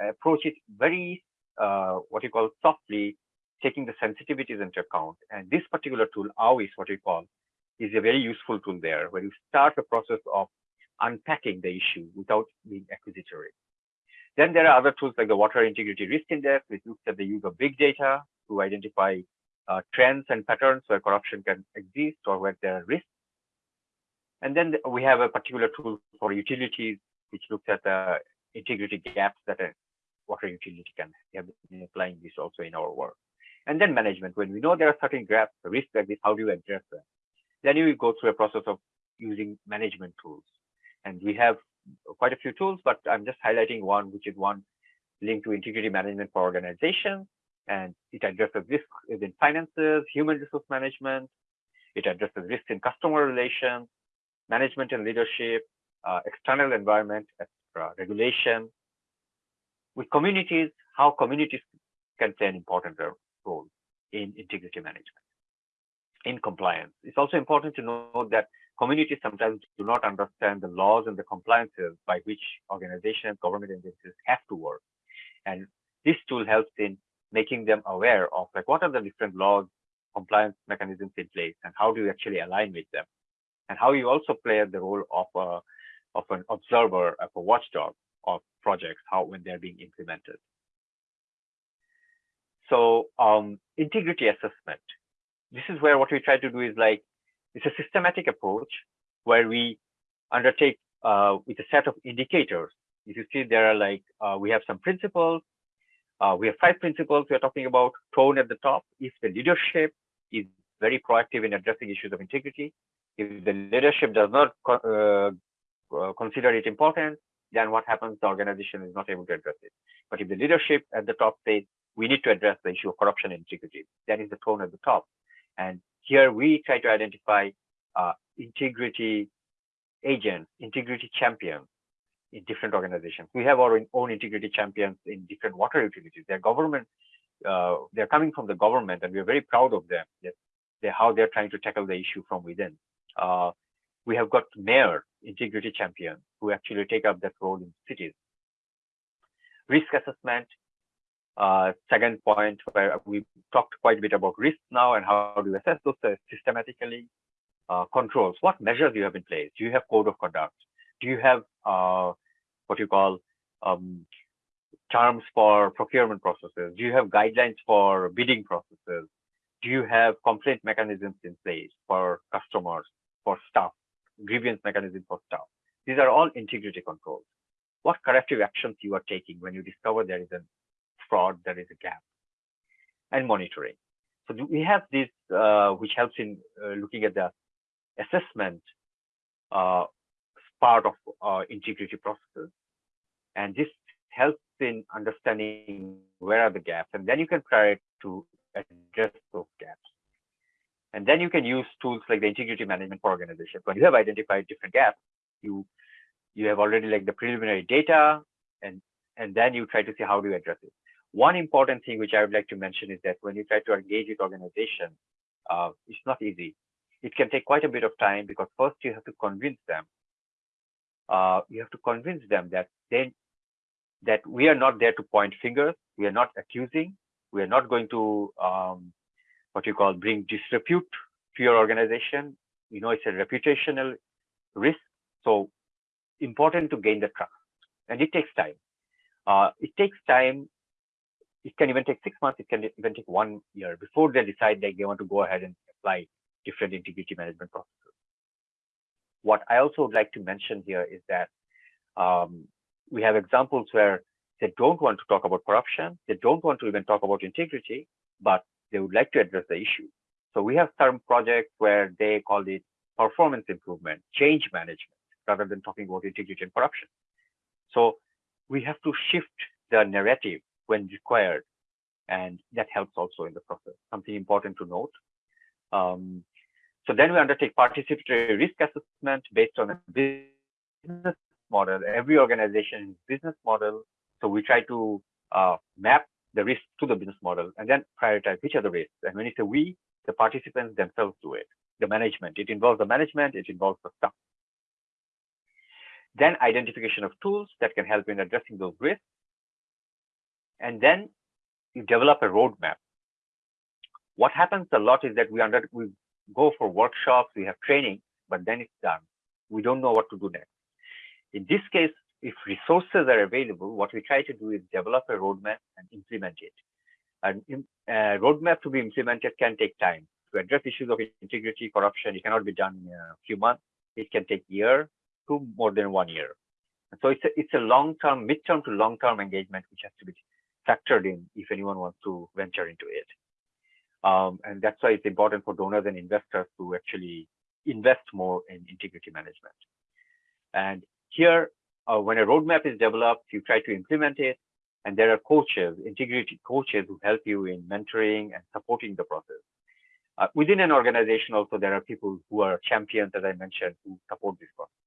approach it very, uh, what you call softly, taking the sensitivities into account. And this particular tool, AWIS, what we call, is a very useful tool there, where you start the process of unpacking the issue without being accusatory. Then there are other tools like the Water Integrity Risk Index, which looks at the use of big data to identify uh, trends and patterns where corruption can exist or where there are risks. And then we have a particular tool for utilities, which looks at the integrity gaps that a water utility can have been applying this also in our work. And then management, when we know there are certain gaps, risks like this, how do you address them? Then you go through a process of using management tools. And we have quite a few tools, but I'm just highlighting one, which is one linked to integrity management for organizations. And it addresses risk in finances, human resource management. It addresses risk in customer relations, management and leadership, uh, external environment, regulation. With communities, how communities can play an important role in integrity management, in compliance. It's also important to know that communities sometimes do not understand the laws and the compliances by which organizations, government agencies have to work. And this tool helps in making them aware of like what are the different laws, compliance mechanisms in place, and how do you actually align with them, and how you also play the role of a of an observer, of a watchdog of projects, how when they're being implemented. So um, integrity assessment. This is where what we try to do is like it's a systematic approach where we undertake uh, with a set of indicators. If you see, there are like uh, we have some principles. Uh, we have five principles we are talking about. Tone at the top. If the leadership is very proactive in addressing issues of integrity, if the leadership does not uh, uh, consider it important, then what happens? The organization is not able to address it. But if the leadership at the top says we need to address the issue of corruption and integrity, that is the tone at the top. And here we try to identify uh, integrity agents, integrity champions in different organizations. We have our own integrity champions in different water utilities. They're government, uh, they're coming from the government, and we're very proud of them. They're, how they're trying to tackle the issue from within. Uh, we have got mayor integrity champions who actually take up that role in cities. Risk assessment, uh, second point where we talked quite a bit about risks now and how do you assess those uh, systematically. Uh, controls, what measures you have in place? Do you have code of conduct? Do you have uh, what you call um, terms for procurement processes? Do you have guidelines for bidding processes? Do you have complaint mechanisms in place for customers, for staff, grievance mechanism for staff? These are all integrity controls. What corrective actions you are taking when you discover there is a fraud, there is a gap, and monitoring. So we have this, uh, which helps in uh, looking at the assessment uh, part of uh, integrity processes. And this helps in understanding where are the gaps, and then you can try to address those gaps. And then you can use tools like the integrity management for organizations. When you have identified different gaps, you you have already like the preliminary data, and and then you try to see how do you address it. One important thing which I would like to mention is that when you try to engage with organizations, uh, it's not easy. It can take quite a bit of time because first you have to convince them. Uh, you have to convince them that they that we are not there to point fingers. We are not accusing. We are not going to um, what you call bring disrepute to your organization. You know, it's a reputational risk. So important to gain the trust, and it takes time. Uh, it takes time it can even take six months, it can even take one year before they decide that they want to go ahead and apply different integrity management processes. What I also would like to mention here is that um, we have examples where they don't want to talk about corruption, they don't want to even talk about integrity, but they would like to address the issue. So we have some projects where they call it performance improvement, change management, rather than talking about integrity and corruption. So we have to shift the narrative when required. And that helps also in the process, something important to note. Um, so then we undertake participatory risk assessment based on a business model. Every organization business model. So we try to uh, map the risk to the business model and then prioritize which are the risks. And when you say we, the participants themselves do it. The management, it involves the management, it involves the staff. then identification of tools that can help in addressing those risks. And then you develop a roadmap. What happens a lot is that we under we go for workshops, we have training, but then it's done. We don't know what to do next. In this case, if resources are available, what we try to do is develop a roadmap and implement it. An a roadmap to be implemented can take time. To address issues of integrity, corruption, it cannot be done in a few months. It can take year to more than one year. So it's a, it's a long-term, mid-term to long-term engagement which has to be factored in if anyone wants to venture into it. Um, and that's why it's important for donors and investors to actually invest more in integrity management. And here, uh, when a roadmap is developed, you try to implement it, and there are coaches, integrity coaches who help you in mentoring and supporting the process. Uh, within an organization also, there are people who are champions, as I mentioned, who support this process.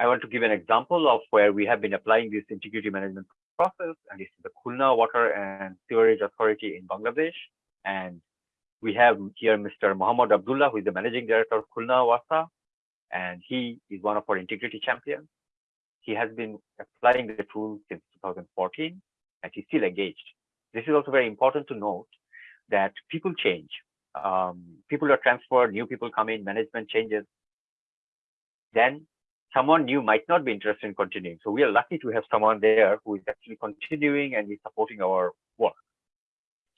I want to give an example of where we have been applying this integrity management process, and this is the Khulna Water and Sewerage Authority in Bangladesh. And we have here Mr. Muhammad Abdullah, who is the managing director of Khulna Wasa, and he is one of our integrity champions. He has been applying the tool since 2014, and he's still engaged. This is also very important to note that people change. Um, people are transferred, new people come in, management changes. Then someone new might not be interested in continuing. So we are lucky to have someone there who is actually continuing and is supporting our work.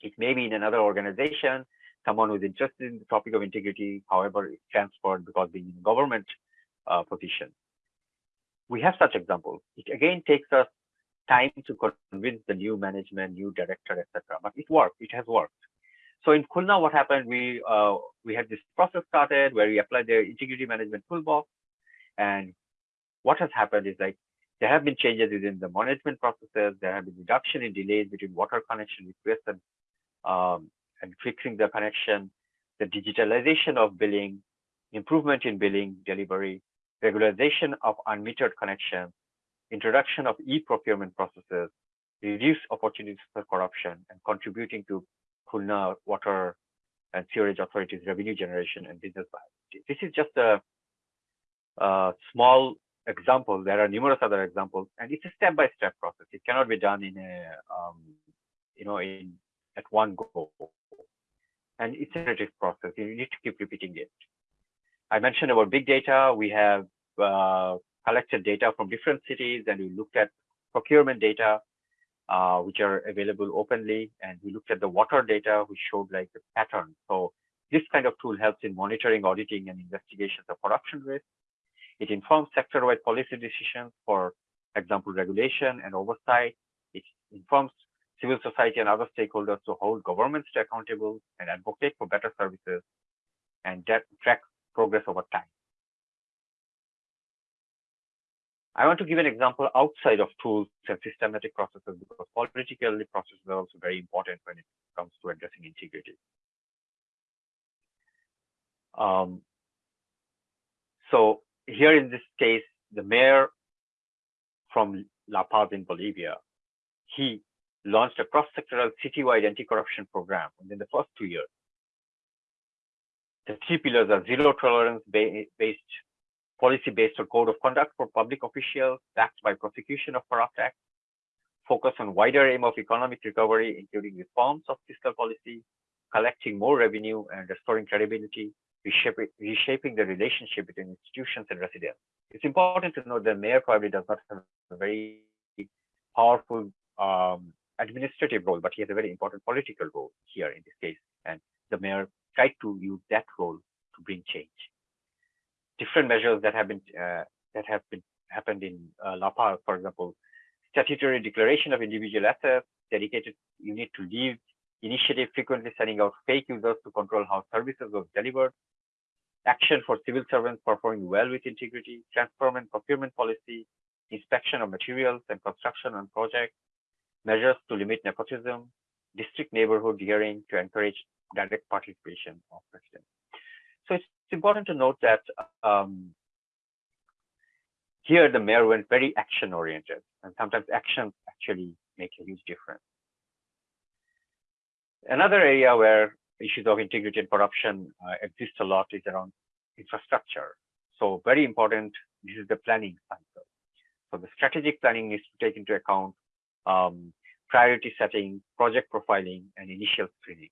It may be in another organization, someone who is interested in the topic of integrity, however, is transferred because being in government uh, position. We have such examples. It again takes us time to convince the new management, new director, etc. But it worked. It has worked. So in Khulna, what happened? We uh, we had this process started where we applied the integrity management toolbox, and what has happened is like there have been changes within the management processes. There have been reduction in delays between water connection requests and, um, and fixing the connection, the digitalization of billing, improvement in billing delivery, regularization of unmetered connections, introduction of e-procurement processes, reduce opportunities for corruption, and contributing to Khulna Water and Sewerage authorities' revenue generation and business viability. This is just a, a small example, there are numerous other examples, and it's a step-by-step process. It cannot be done in a, um, you know, in at one go. And it's a iterative process. You need to keep repeating it. I mentioned about big data. We have uh, collected data from different cities, and we looked at procurement data, uh, which are available openly, and we looked at the water data, which showed like the pattern. So this kind of tool helps in monitoring, auditing, and investigations of corruption risk. It informs sector-wide policy decisions, for example, regulation and oversight. It informs civil society and other stakeholders to hold governments to accountable and advocate for better services and track progress over time. I want to give an example outside of tools and systematic processes because political processes are also very important when it comes to addressing integrity. Um, so here in this case, the mayor from La Paz in Bolivia, he launched a cross-sectoral citywide anti-corruption program within the first two years. The three pillars are zero tolerance based policy based on code of conduct for public officials backed by prosecution of corrupt acts, focus on wider aim of economic recovery, including reforms of fiscal policy, collecting more revenue and restoring credibility, reshaping, reshaping the relationship between institutions and residents. It's important to note that mayor probably does not have a very powerful um, administrative role, but he has a very important political role here in this case. And the mayor tried to use that role to bring change. Different measures that have been uh, that have been happened in uh, La Paz, for example, statutory declaration of individual assets, dedicated unit to leave initiative frequently sending out fake users to control how services were delivered, action for civil servants performing well with integrity, transform procurement policy, inspection of materials and construction on projects, measures to limit nepotism, district neighborhood hearing to encourage direct participation of residents. So it's important to note that um, here the mayor went very action oriented and sometimes actions actually make a huge difference. Another area where issues of integrity and corruption uh, exist a lot is around infrastructure. So very important, this is the planning cycle. So the strategic planning needs to take into account um, priority setting, project profiling, and initial screening.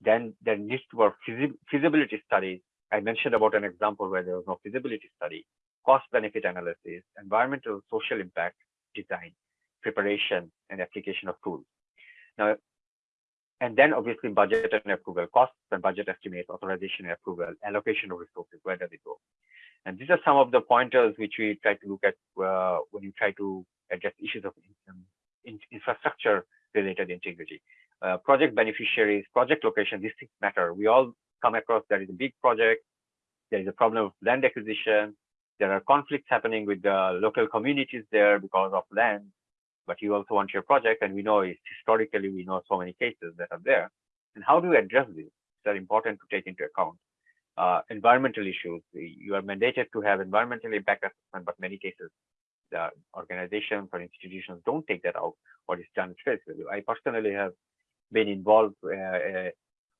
Then there needs to feasi- feasibility studies. I mentioned about an example where there was no feasibility study, cost benefit analysis, environmental social impact design, preparation, and application of tools. Now, and then obviously budget and approval, costs and budget estimates, authorization and approval, allocation of resources, where does it go? And these are some of the pointers which we try to look at uh, when you try to address issues of um, in, infrastructure related integrity. Uh, project beneficiaries, project location, these things matter. We all come across there is a big project, there is a problem of land acquisition, there are conflicts happening with the local communities there because of land, but you also want your project, and we know it's historically we know so many cases that are there. And how do you address these? They're important to take into account. Uh, environmental issues, you are mandated to have environmental impact assessment, but many cases the organizations or institutions don't take that out what is done value. I personally have been involved uh, uh,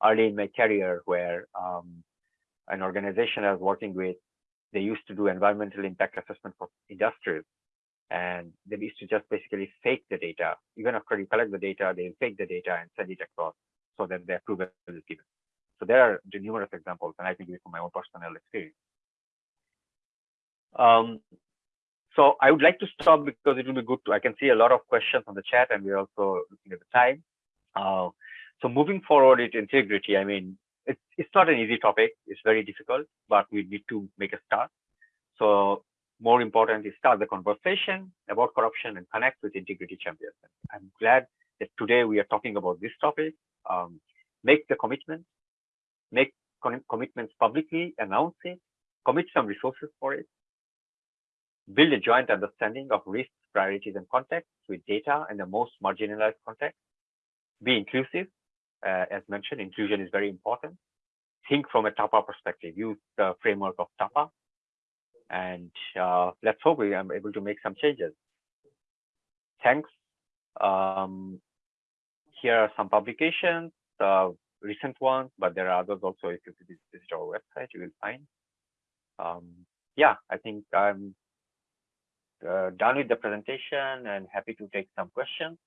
early in my career where um, an organization I was working with, they used to do environmental impact assessment for industries. And they used to just basically fake the data. Even after you collect the data, they fake the data and send it across so that the approval is given. So there are numerous examples, and I can give it from my own personal experience. Um, so I would like to stop because it will be good to, I can see a lot of questions on the chat and we're also looking at the time. Uh, so moving forward with integrity, I mean, it's, it's not an easy topic. It's very difficult, but we need to make a start. So more important is start the conversation about corruption and connect with integrity champions. I'm glad that today we are talking about this topic. Um, make the commitment, make commitments publicly, announce it, commit some resources for it, build a joint understanding of risks, priorities, and contexts with data and the most marginalized context. Be inclusive. Uh, as mentioned, inclusion is very important. Think from a TAPA perspective. Use the framework of TAPA. And uh, let's hope we are able to make some changes. Thanks. Um, here are some publications, uh, recent ones, but there are others also. If you visit our website, you will find. Um, yeah, I think I'm uh, done with the presentation and happy to take some questions.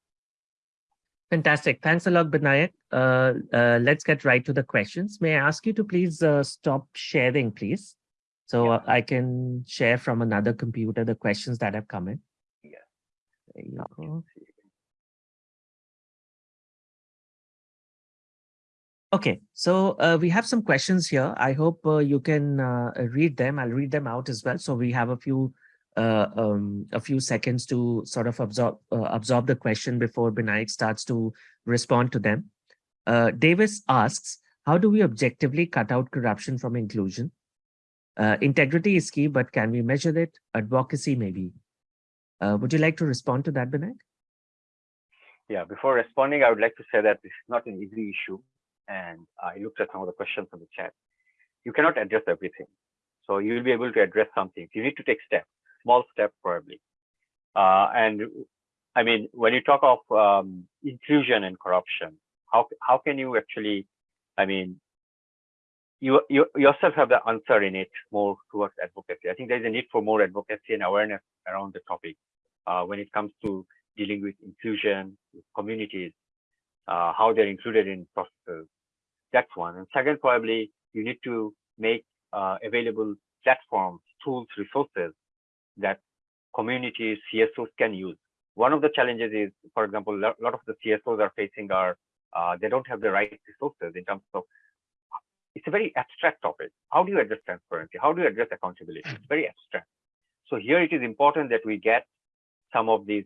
Fantastic. Thanks a lot, Binayak. Uh, uh, let's get right to the questions. May I ask you to please uh, stop sharing, please? So Yeah. uh, I can share from another computer the questions that have come in. Yeah. There you Now we can go. Okay, so uh, we have some questions here. I hope uh, you can uh, read them. I'll read them out as well. So we have a few uh, um, a few seconds to sort of absorb uh, absorb the question before Binayak starts to respond to them. Uh, Davis asks, how do we objectively cut out corruption from inclusion? Uh, integrity is key, but can we measure it? Advocacy maybe. Uh, would you like to respond to that, Binayak? Yeah, before responding, I would like to say that this is not an easy issue. And I looked at some of the questions on the chat. You cannot address everything. So you will be able to address some things. You need to take steps, small steps probably. Uh, and I mean, when you talk of um, inclusion and corruption, how how can you actually, I mean, you you yourself have the answer in it more towards advocacy. I think there's a need for more advocacy and awareness around the topic uh, when it comes to dealing with inclusion, with communities, uh, how they're included in processes. That's one. And second, probably you need to make uh, available platforms, tools, resources that communities, CSOs can use. One of the challenges is, for example, a lot of the CSOs are facing are uh, they don't have the right resources in terms of it's a very abstract topic. How do you address transparency? How do you address accountability? It's very abstract. So here it is important that we get some of these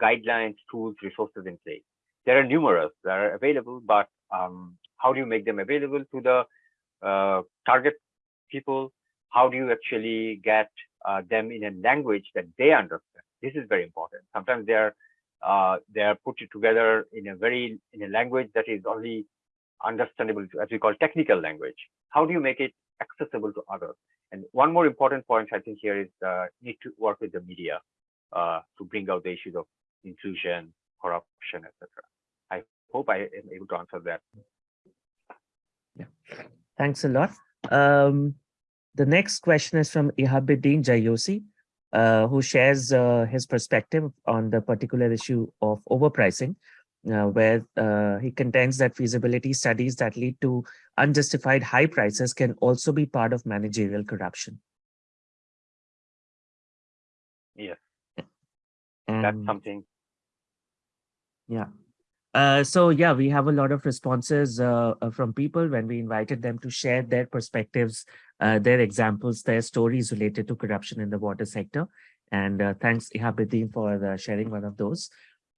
guidelines, tools, resources in place. There are numerous that are available, but um, how do you make them available to the uh, target people? How do you actually get uh, them in a language that they understand? This is very important. Sometimes they are uh, they are put together in a very in a language that is only understandable as we call technical language. How do you make it accessible to others? And one more important point I think here is uh, need to work with the media uh, to bring out the issues of inclusion, corruption, etc. I hope I am able to answer that. Yeah, thanks a lot. Um, the next question is from Ihabuddin Jayosi, uh, who shares uh, his perspective on the particular issue of overpricing, uh, where uh, he contends that feasibility studies that lead to unjustified high prices can also be part of managerial corruption. Yes, that's something. Yeah. Uh, so yeah, we have a lot of responses uh, uh, from people when we invited them to share their perspectives, uh, their examples, their stories related to corruption in the water sector. And uh, thanks Ihabuddin for uh, sharing one of those.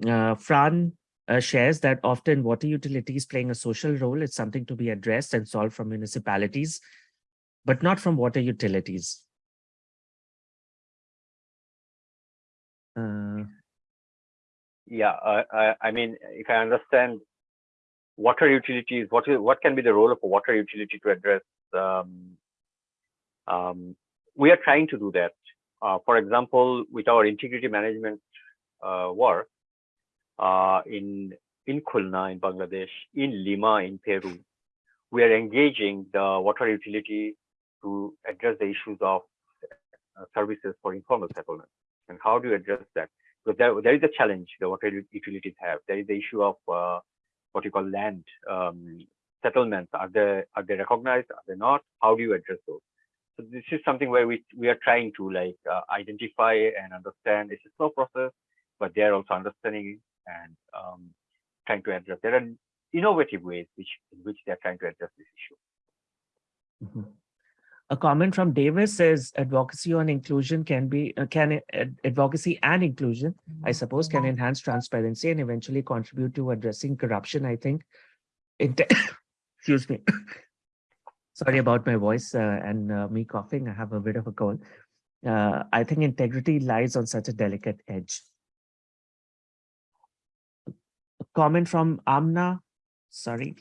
Uh, Fran uh, shares that often water utilities playing a social role is something to be addressed and solved from municipalities, but not from water utilities. Uh, Yeah, uh, I, mean, if I understand water utilities, what is what can be the role of a water utility to address? Um, um, we are trying to do that. Uh, for example, with our integrity management uh, work uh, in in Khulna in Bangladesh, in Lima in Peru, we are engaging the water utility to address the issues of uh, services for informal settlement. And how do you address that? Because there, there is a challenge the water utilities have. There is the issue of uh, what you call land um, settlements. Are they are they recognized? Are they not? How do you address those? So this is something where we we are trying to like uh, identify and understand. It's a slow process, but they are also understanding and um, trying to address. There are innovative ways which in which they are trying to address this issue. Mhm. A comment from Davis says advocacy on inclusion can be, uh, can uh, advocacy and inclusion, I suppose, can enhance transparency and eventually contribute to addressing corruption, I think. Inte- Excuse me. Sorry about my voice uh, and uh, me coughing. I have a bit of a cold. Uh, I think integrity lies on such a delicate edge. A comment from Amna, sorry,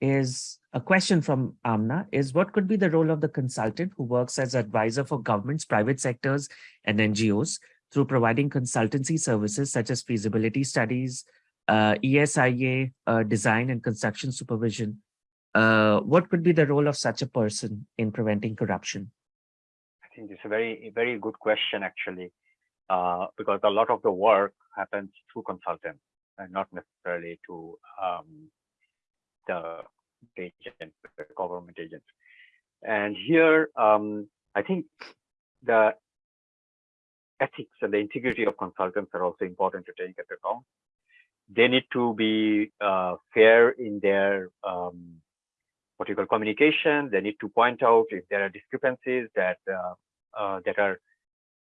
is a question from Amna is what could be the role of the consultant who works as advisor for governments, private sectors, and NGOs through providing consultancy services such as feasibility studies, uh, ESIA, uh, design and construction supervision. Uh, what could be the role of such a person in preventing corruption? I think it's a very very good question actually, uh, because a lot of the work happens through consultants and not necessarily to um, the agent, the government agents. And here, um, I think the ethics and the integrity of consultants are also important to take into account. They need to be uh, fair in their um, what you call communication. They need to point out if there are discrepancies that uh, uh, that are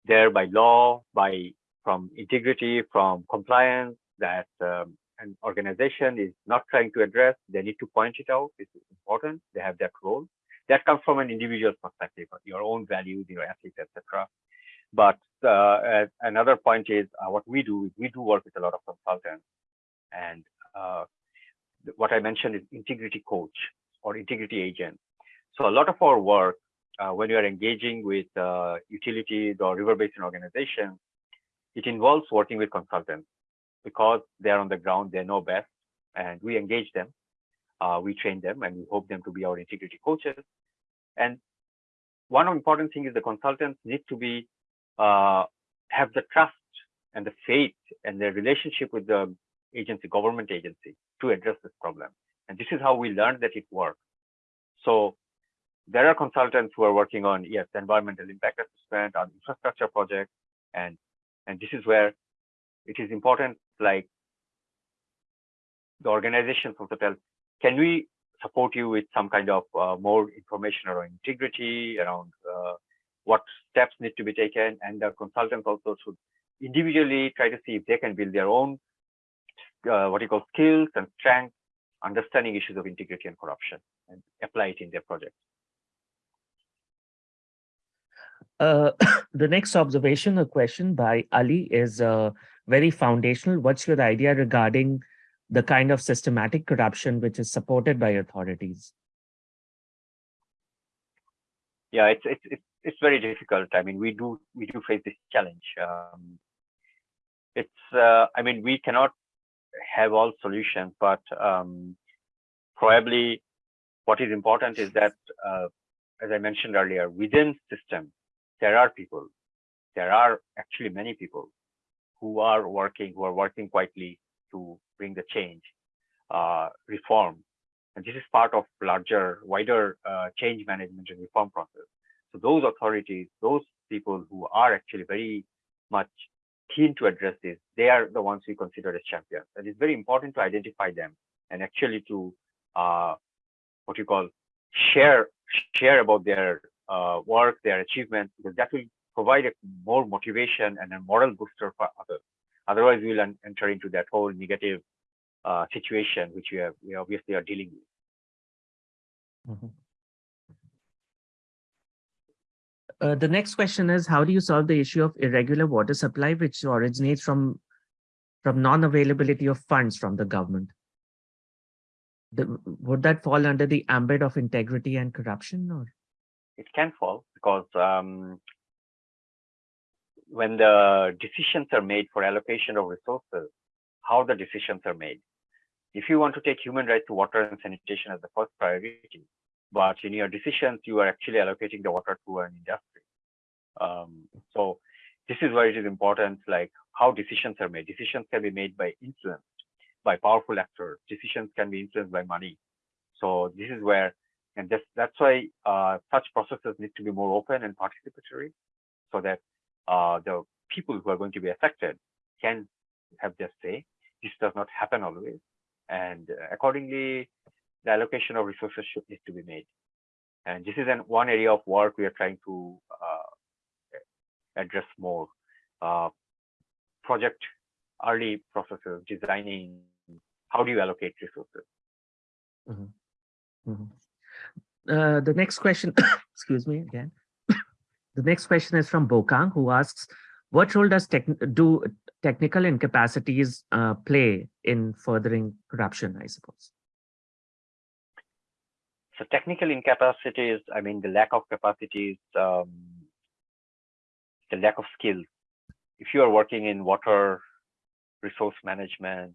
there by law, by from integrity, from compliance that um, an organization is not trying to address. They need to point it out. Is important. They have that role. That comes from an individual perspective, your own values, your ethics, etc. But uh, another point is uh, what we do is we do work with a lot of consultants, and uh, what I mentioned is integrity coach or integrity agent. So a lot of our work uh, when you are engaging with uh, utilities or river basin organizations, it involves working with consultants because they're on the ground, they know best, and we engage them, uh, we train them, and we hope them to be our integrity coaches. And one important thing is the consultants need to be uh, have the trust and the faith and the relationship with the agency, government agency, to address this problem. And this is how we learned that it works. So there are consultants who are working on yes, environmental impact assessment, on infrastructure projects, and and this is where it is important. Like the organizations also tell, can we support you with some kind of uh, more information around integrity, around uh, what steps need to be taken, and the consultants also should individually try to see if they can build their own uh, what you call skills and strengths, understanding issues of integrity and corruption, and apply it in their projects. Uh, the next observation or question by Ali is uh, very foundational. What's your idea regarding the kind of systematic corruption which is supported by authorities? Yeah, it's it's it's, it's very difficult. I mean, we do we do face this challenge. Um, it's uh, I mean, we cannot have all solutions, but um, probably what is important is that uh, as I mentioned earlier, within system, there are people, there are actually many people who are working, who are working quietly to bring the change, uh, reform. And this is part of larger, wider uh, change management and reform process. So those authorities, those people who are actually very much keen to address this, they are the ones we consider as champions. And it's very important to identify them and actually to uh, what you call share share about their uh, work, their achievements, because that will provide a more motivation and a moral booster for others. Otherwise, we will enter into that whole negative uh, situation, which we, have, we obviously are dealing with. Mhm. Uh, the next question is, how do you solve the issue of irregular water supply, which originates from from non-availability of funds from the government? The, would that fall under the ambit of integrity and corruption, or? It can fall because um, when the decisions are made for allocation of resources, how the decisions are made. If you want to take human right to water and sanitation as the first priority, but in your decisions, you are actually allocating the water to an industry. Um, so this is where it is important, like how decisions are made. Decisions can be made by influence, by powerful actors. Decisions can be influenced by money. So this is where, and that's, that's why uh, such processes need to be more open and participatory so that uh, the people who are going to be affected can have their say. This does not happen always. And uh, accordingly, the allocation of resources should need to be made. And this is an one area of work we are trying to uh, address more. Uh, project early processes, designing, how do you allocate resources? Mhm. Uh, the next question, excuse me again. The next question is from Bokang, who asks, what role does tech, do technical incapacities uh, play in furthering corruption, I suppose? So technical incapacities, I mean, the lack of capacities, um, the lack of skills. If you are working in water resource management,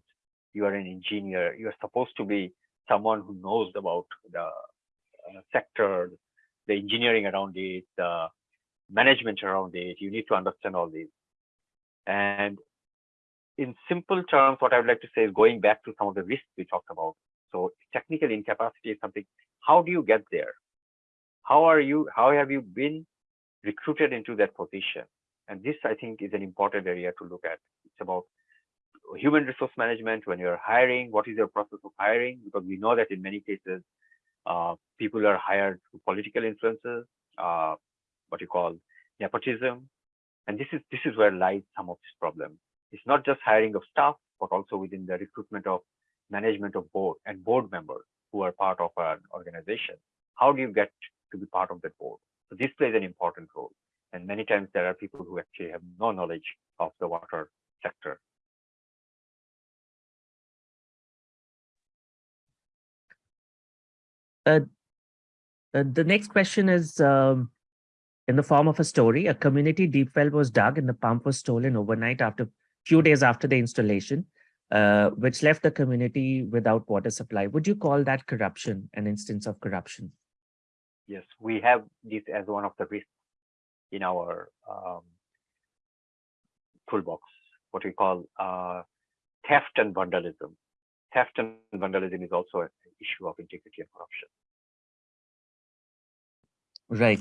you are an engineer, you are supposed to be someone who knows about the uh, sector, the engineering around it, the management around it. You need to understand all these. And in simple terms, what I would like to say is going back to some of the risks we talked about. So technical incapacity is something, how do you get there? How are you, how have you been recruited into that position? And this, I think, is an important area to look at. It's about human resource management when you're hiring, what is your process of hiring? Because we know that in many cases, uh, people are hired through political influences, uh, what you call nepotism. And this is this is where lies some of this problem. It's not just hiring of staff, but also within the recruitment of management of board and board members who are part of an organization. How do you get to be part of that board? So this plays an important role. And many times there are people who actually have no knowledge of the water sector. Uh, the next question is um, in the form of a story. A community deep well was dug and the pump was stolen overnight after a few days after the installation, uh, which left the community without water supply. Would you call that corruption, an instance of corruption? Yes, we have this as one of the risks in our um, toolbox, what we call uh, theft and vandalism. Theft and vandalism is also an issue of integrity and corruption. Right.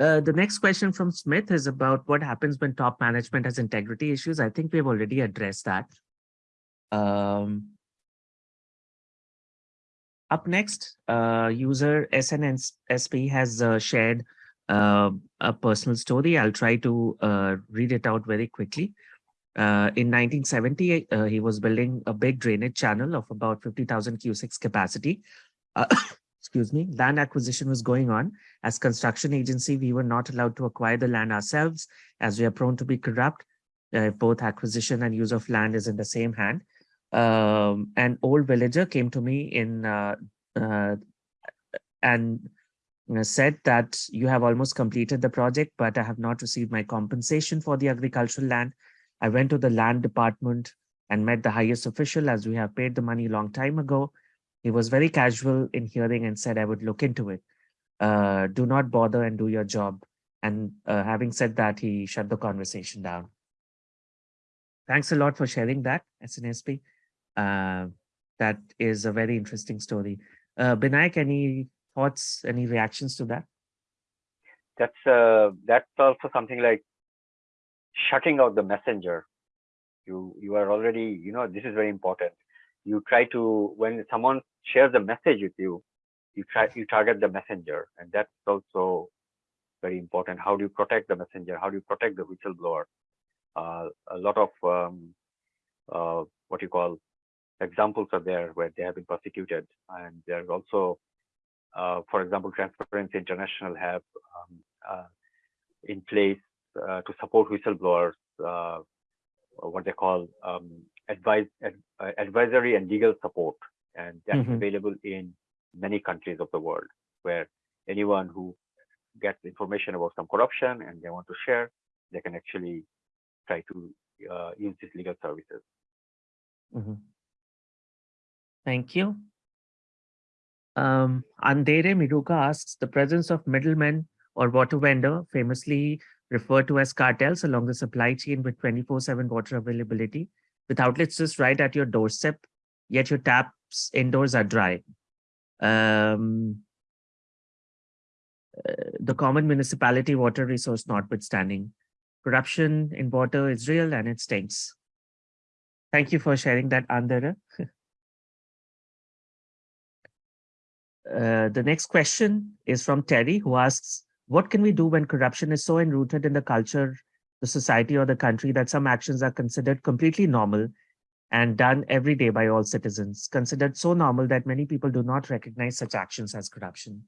Uh, the next question from Smith is about what happens when top management has integrity issues. I think we've already addressed that. Um, up next, uh, user SNSP has uh, shared uh, a personal story. I'll try to uh, read it out very quickly. Uh, in 1970, uh, he was building a big drainage channel of about 50,000 cusecs capacity. Excuse me, land acquisition was going on. As construction agency, we were not allowed to acquire the land ourselves as we are prone to be corrupt. Uh, both acquisition and use of land is in the same hand. Um, an old villager came to me in uh, uh, and said that you have almost completed the project, but I have not received my compensation for the agricultural land. I went to the land department and met the highest official as we have paid the money long time ago. He was very casual in hearing and said I would look into it. uh, do not bother and do your job. And uh, having said that, he shut the conversation down. Thanks a lot for sharing that, SNSP. Uh, that is a very interesting story. Uh, Binayak, any thoughts, any reactions to that? That's uh, that's also something like shutting out the messenger. You you are already you know this is very important. You try to when someone shares a message with you, you try you target the messenger, and that's also very important. How do you protect the messenger? How do you protect the whistleblower? Uh, a lot of um, uh, what you call examples are there where they have been prosecuted, and there's also, uh, for example, Transparency International have um, uh, in place uh, to support whistleblowers, uh, what they call um, advise, ad, advisory and legal support, and that's Mhm. available in many countries of the world, where anyone who gets information about some corruption and they want to share, they can actually try to uh, use these legal services. Mhm. Thank you. Um, Andere Miruka asks, the presence of middlemen or water vendor, famously referred to as cartels along the supply chain with 24-7 water availability, with outlets just right at your doorstep, yet your taps indoors are dry. Um, uh, the common municipality water resource notwithstanding. Corruption in water is real and it stinks. Thank you for sharing that, Andere. Uh, the next question is from Terry, who asks, what can we do when corruption is so enrooted in the culture, the society, or the country that some actions are considered completely normal and done every day by all citizens, considered so normal that many people do not recognize such actions as corruption?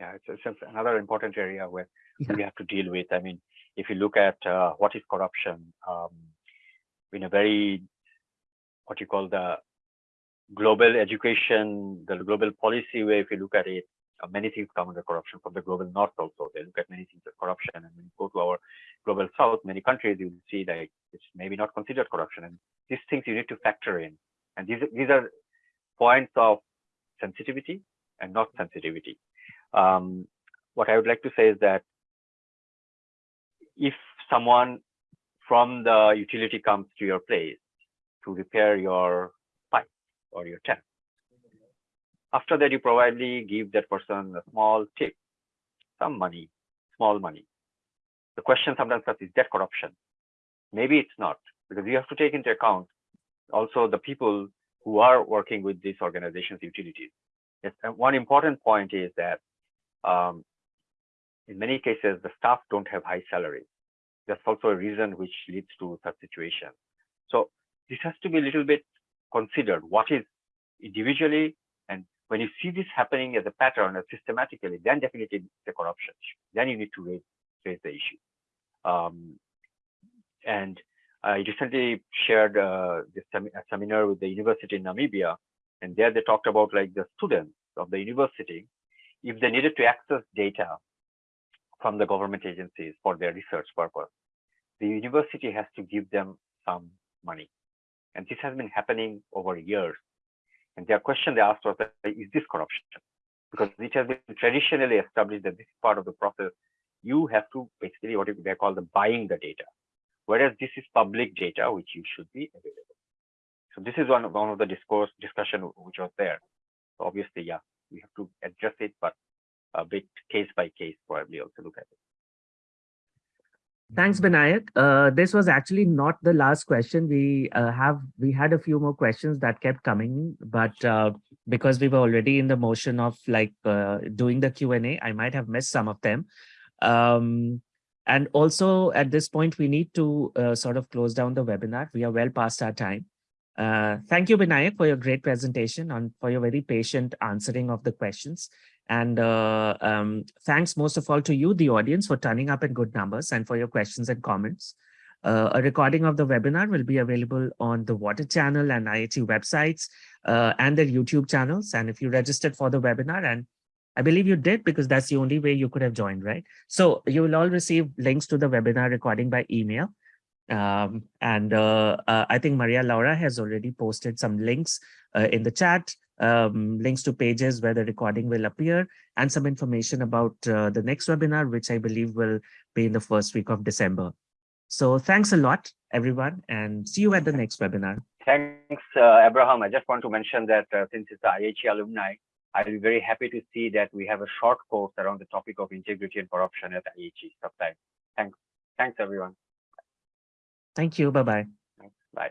Yeah, it's, it's another important area where Yeah. we have to deal with. I mean, if you look at uh, what is corruption, um, in a very what you call the global education, the global policy way, if you look at it, many things come under corruption from the global north also. They look at many things as corruption. And when you go to our global south, many countries, you will see that it's maybe not considered corruption. And these things you need to factor in. And these, these are points of sensitivity and not sensitivity. Um, what I would like to say is that if someone from the utility comes to your place to repair your pipe or your tap, after that you probably give that person a small tip, some money, small money. The question sometimes is, is that corruption? Maybe it's not, because you have to take into account also the people who are working with these organizations, utilities. Yes, and one important point is that um, in many cases, the staff don't have high salaries. That's also a reason which leads to such situation. So this has to be a little bit considered. What is individually, when you see this happening as a pattern, as systematically, then definitely a corruption. Then you need to raise raise the issue. Um, and I recently shared uh, this sem seminar with the university in Namibia, and there they talked about like the students of the university, if they needed to access data from the government agencies for their research purpose, the university has to give them some money. And this has been happening over years. And their question they asked was, is this corruption? Because it has been traditionally established that this is part of the process. You have to basically what they call the buying the data, whereas this is public data which you should be available. So this is one of, one of the discourse discussion which was there. So obviously, yeah, we have to address it, but a bit case by case probably also look at it. Thanks, Binayak. Uh, this was actually not the last question. We uh, have we had a few more questions that kept coming, but uh, because we were already in the motion of like uh, doing the Q and A, I might have missed some of them. Um, and also at this point, we need to uh, sort of close down the webinar. We are well past our time. Uh, thank you, Binayak, for your great presentation and for your very patient answering of the questions. And uh, um, thanks most of all to you, the audience, for turning up in good numbers and for your questions and comments. Uh, a recording of the webinar will be available on the Water channel and IHE websites uh, and their YouTube channels. And if you registered for the webinar, and I believe you did because that's the only way you could have joined, right? So you will all receive links to the webinar recording by email. Um, and uh, uh, I think Maria Laura has already posted some links uh, in the chat um, links to pages where the recording will appear, and some information about uh, the next webinar, which I believe will be in the first week of December. So thanks a lot, everyone, and see you at the next webinar. Thanks, uh, Abraham. I just want to mention that uh, since it's the IHE alumni, I'll be very happy to see that we have a short course around the topic of integrity and corruption at IHE sometime. Thanks. Thanks, everyone. Thank you. Bye-bye. Bye.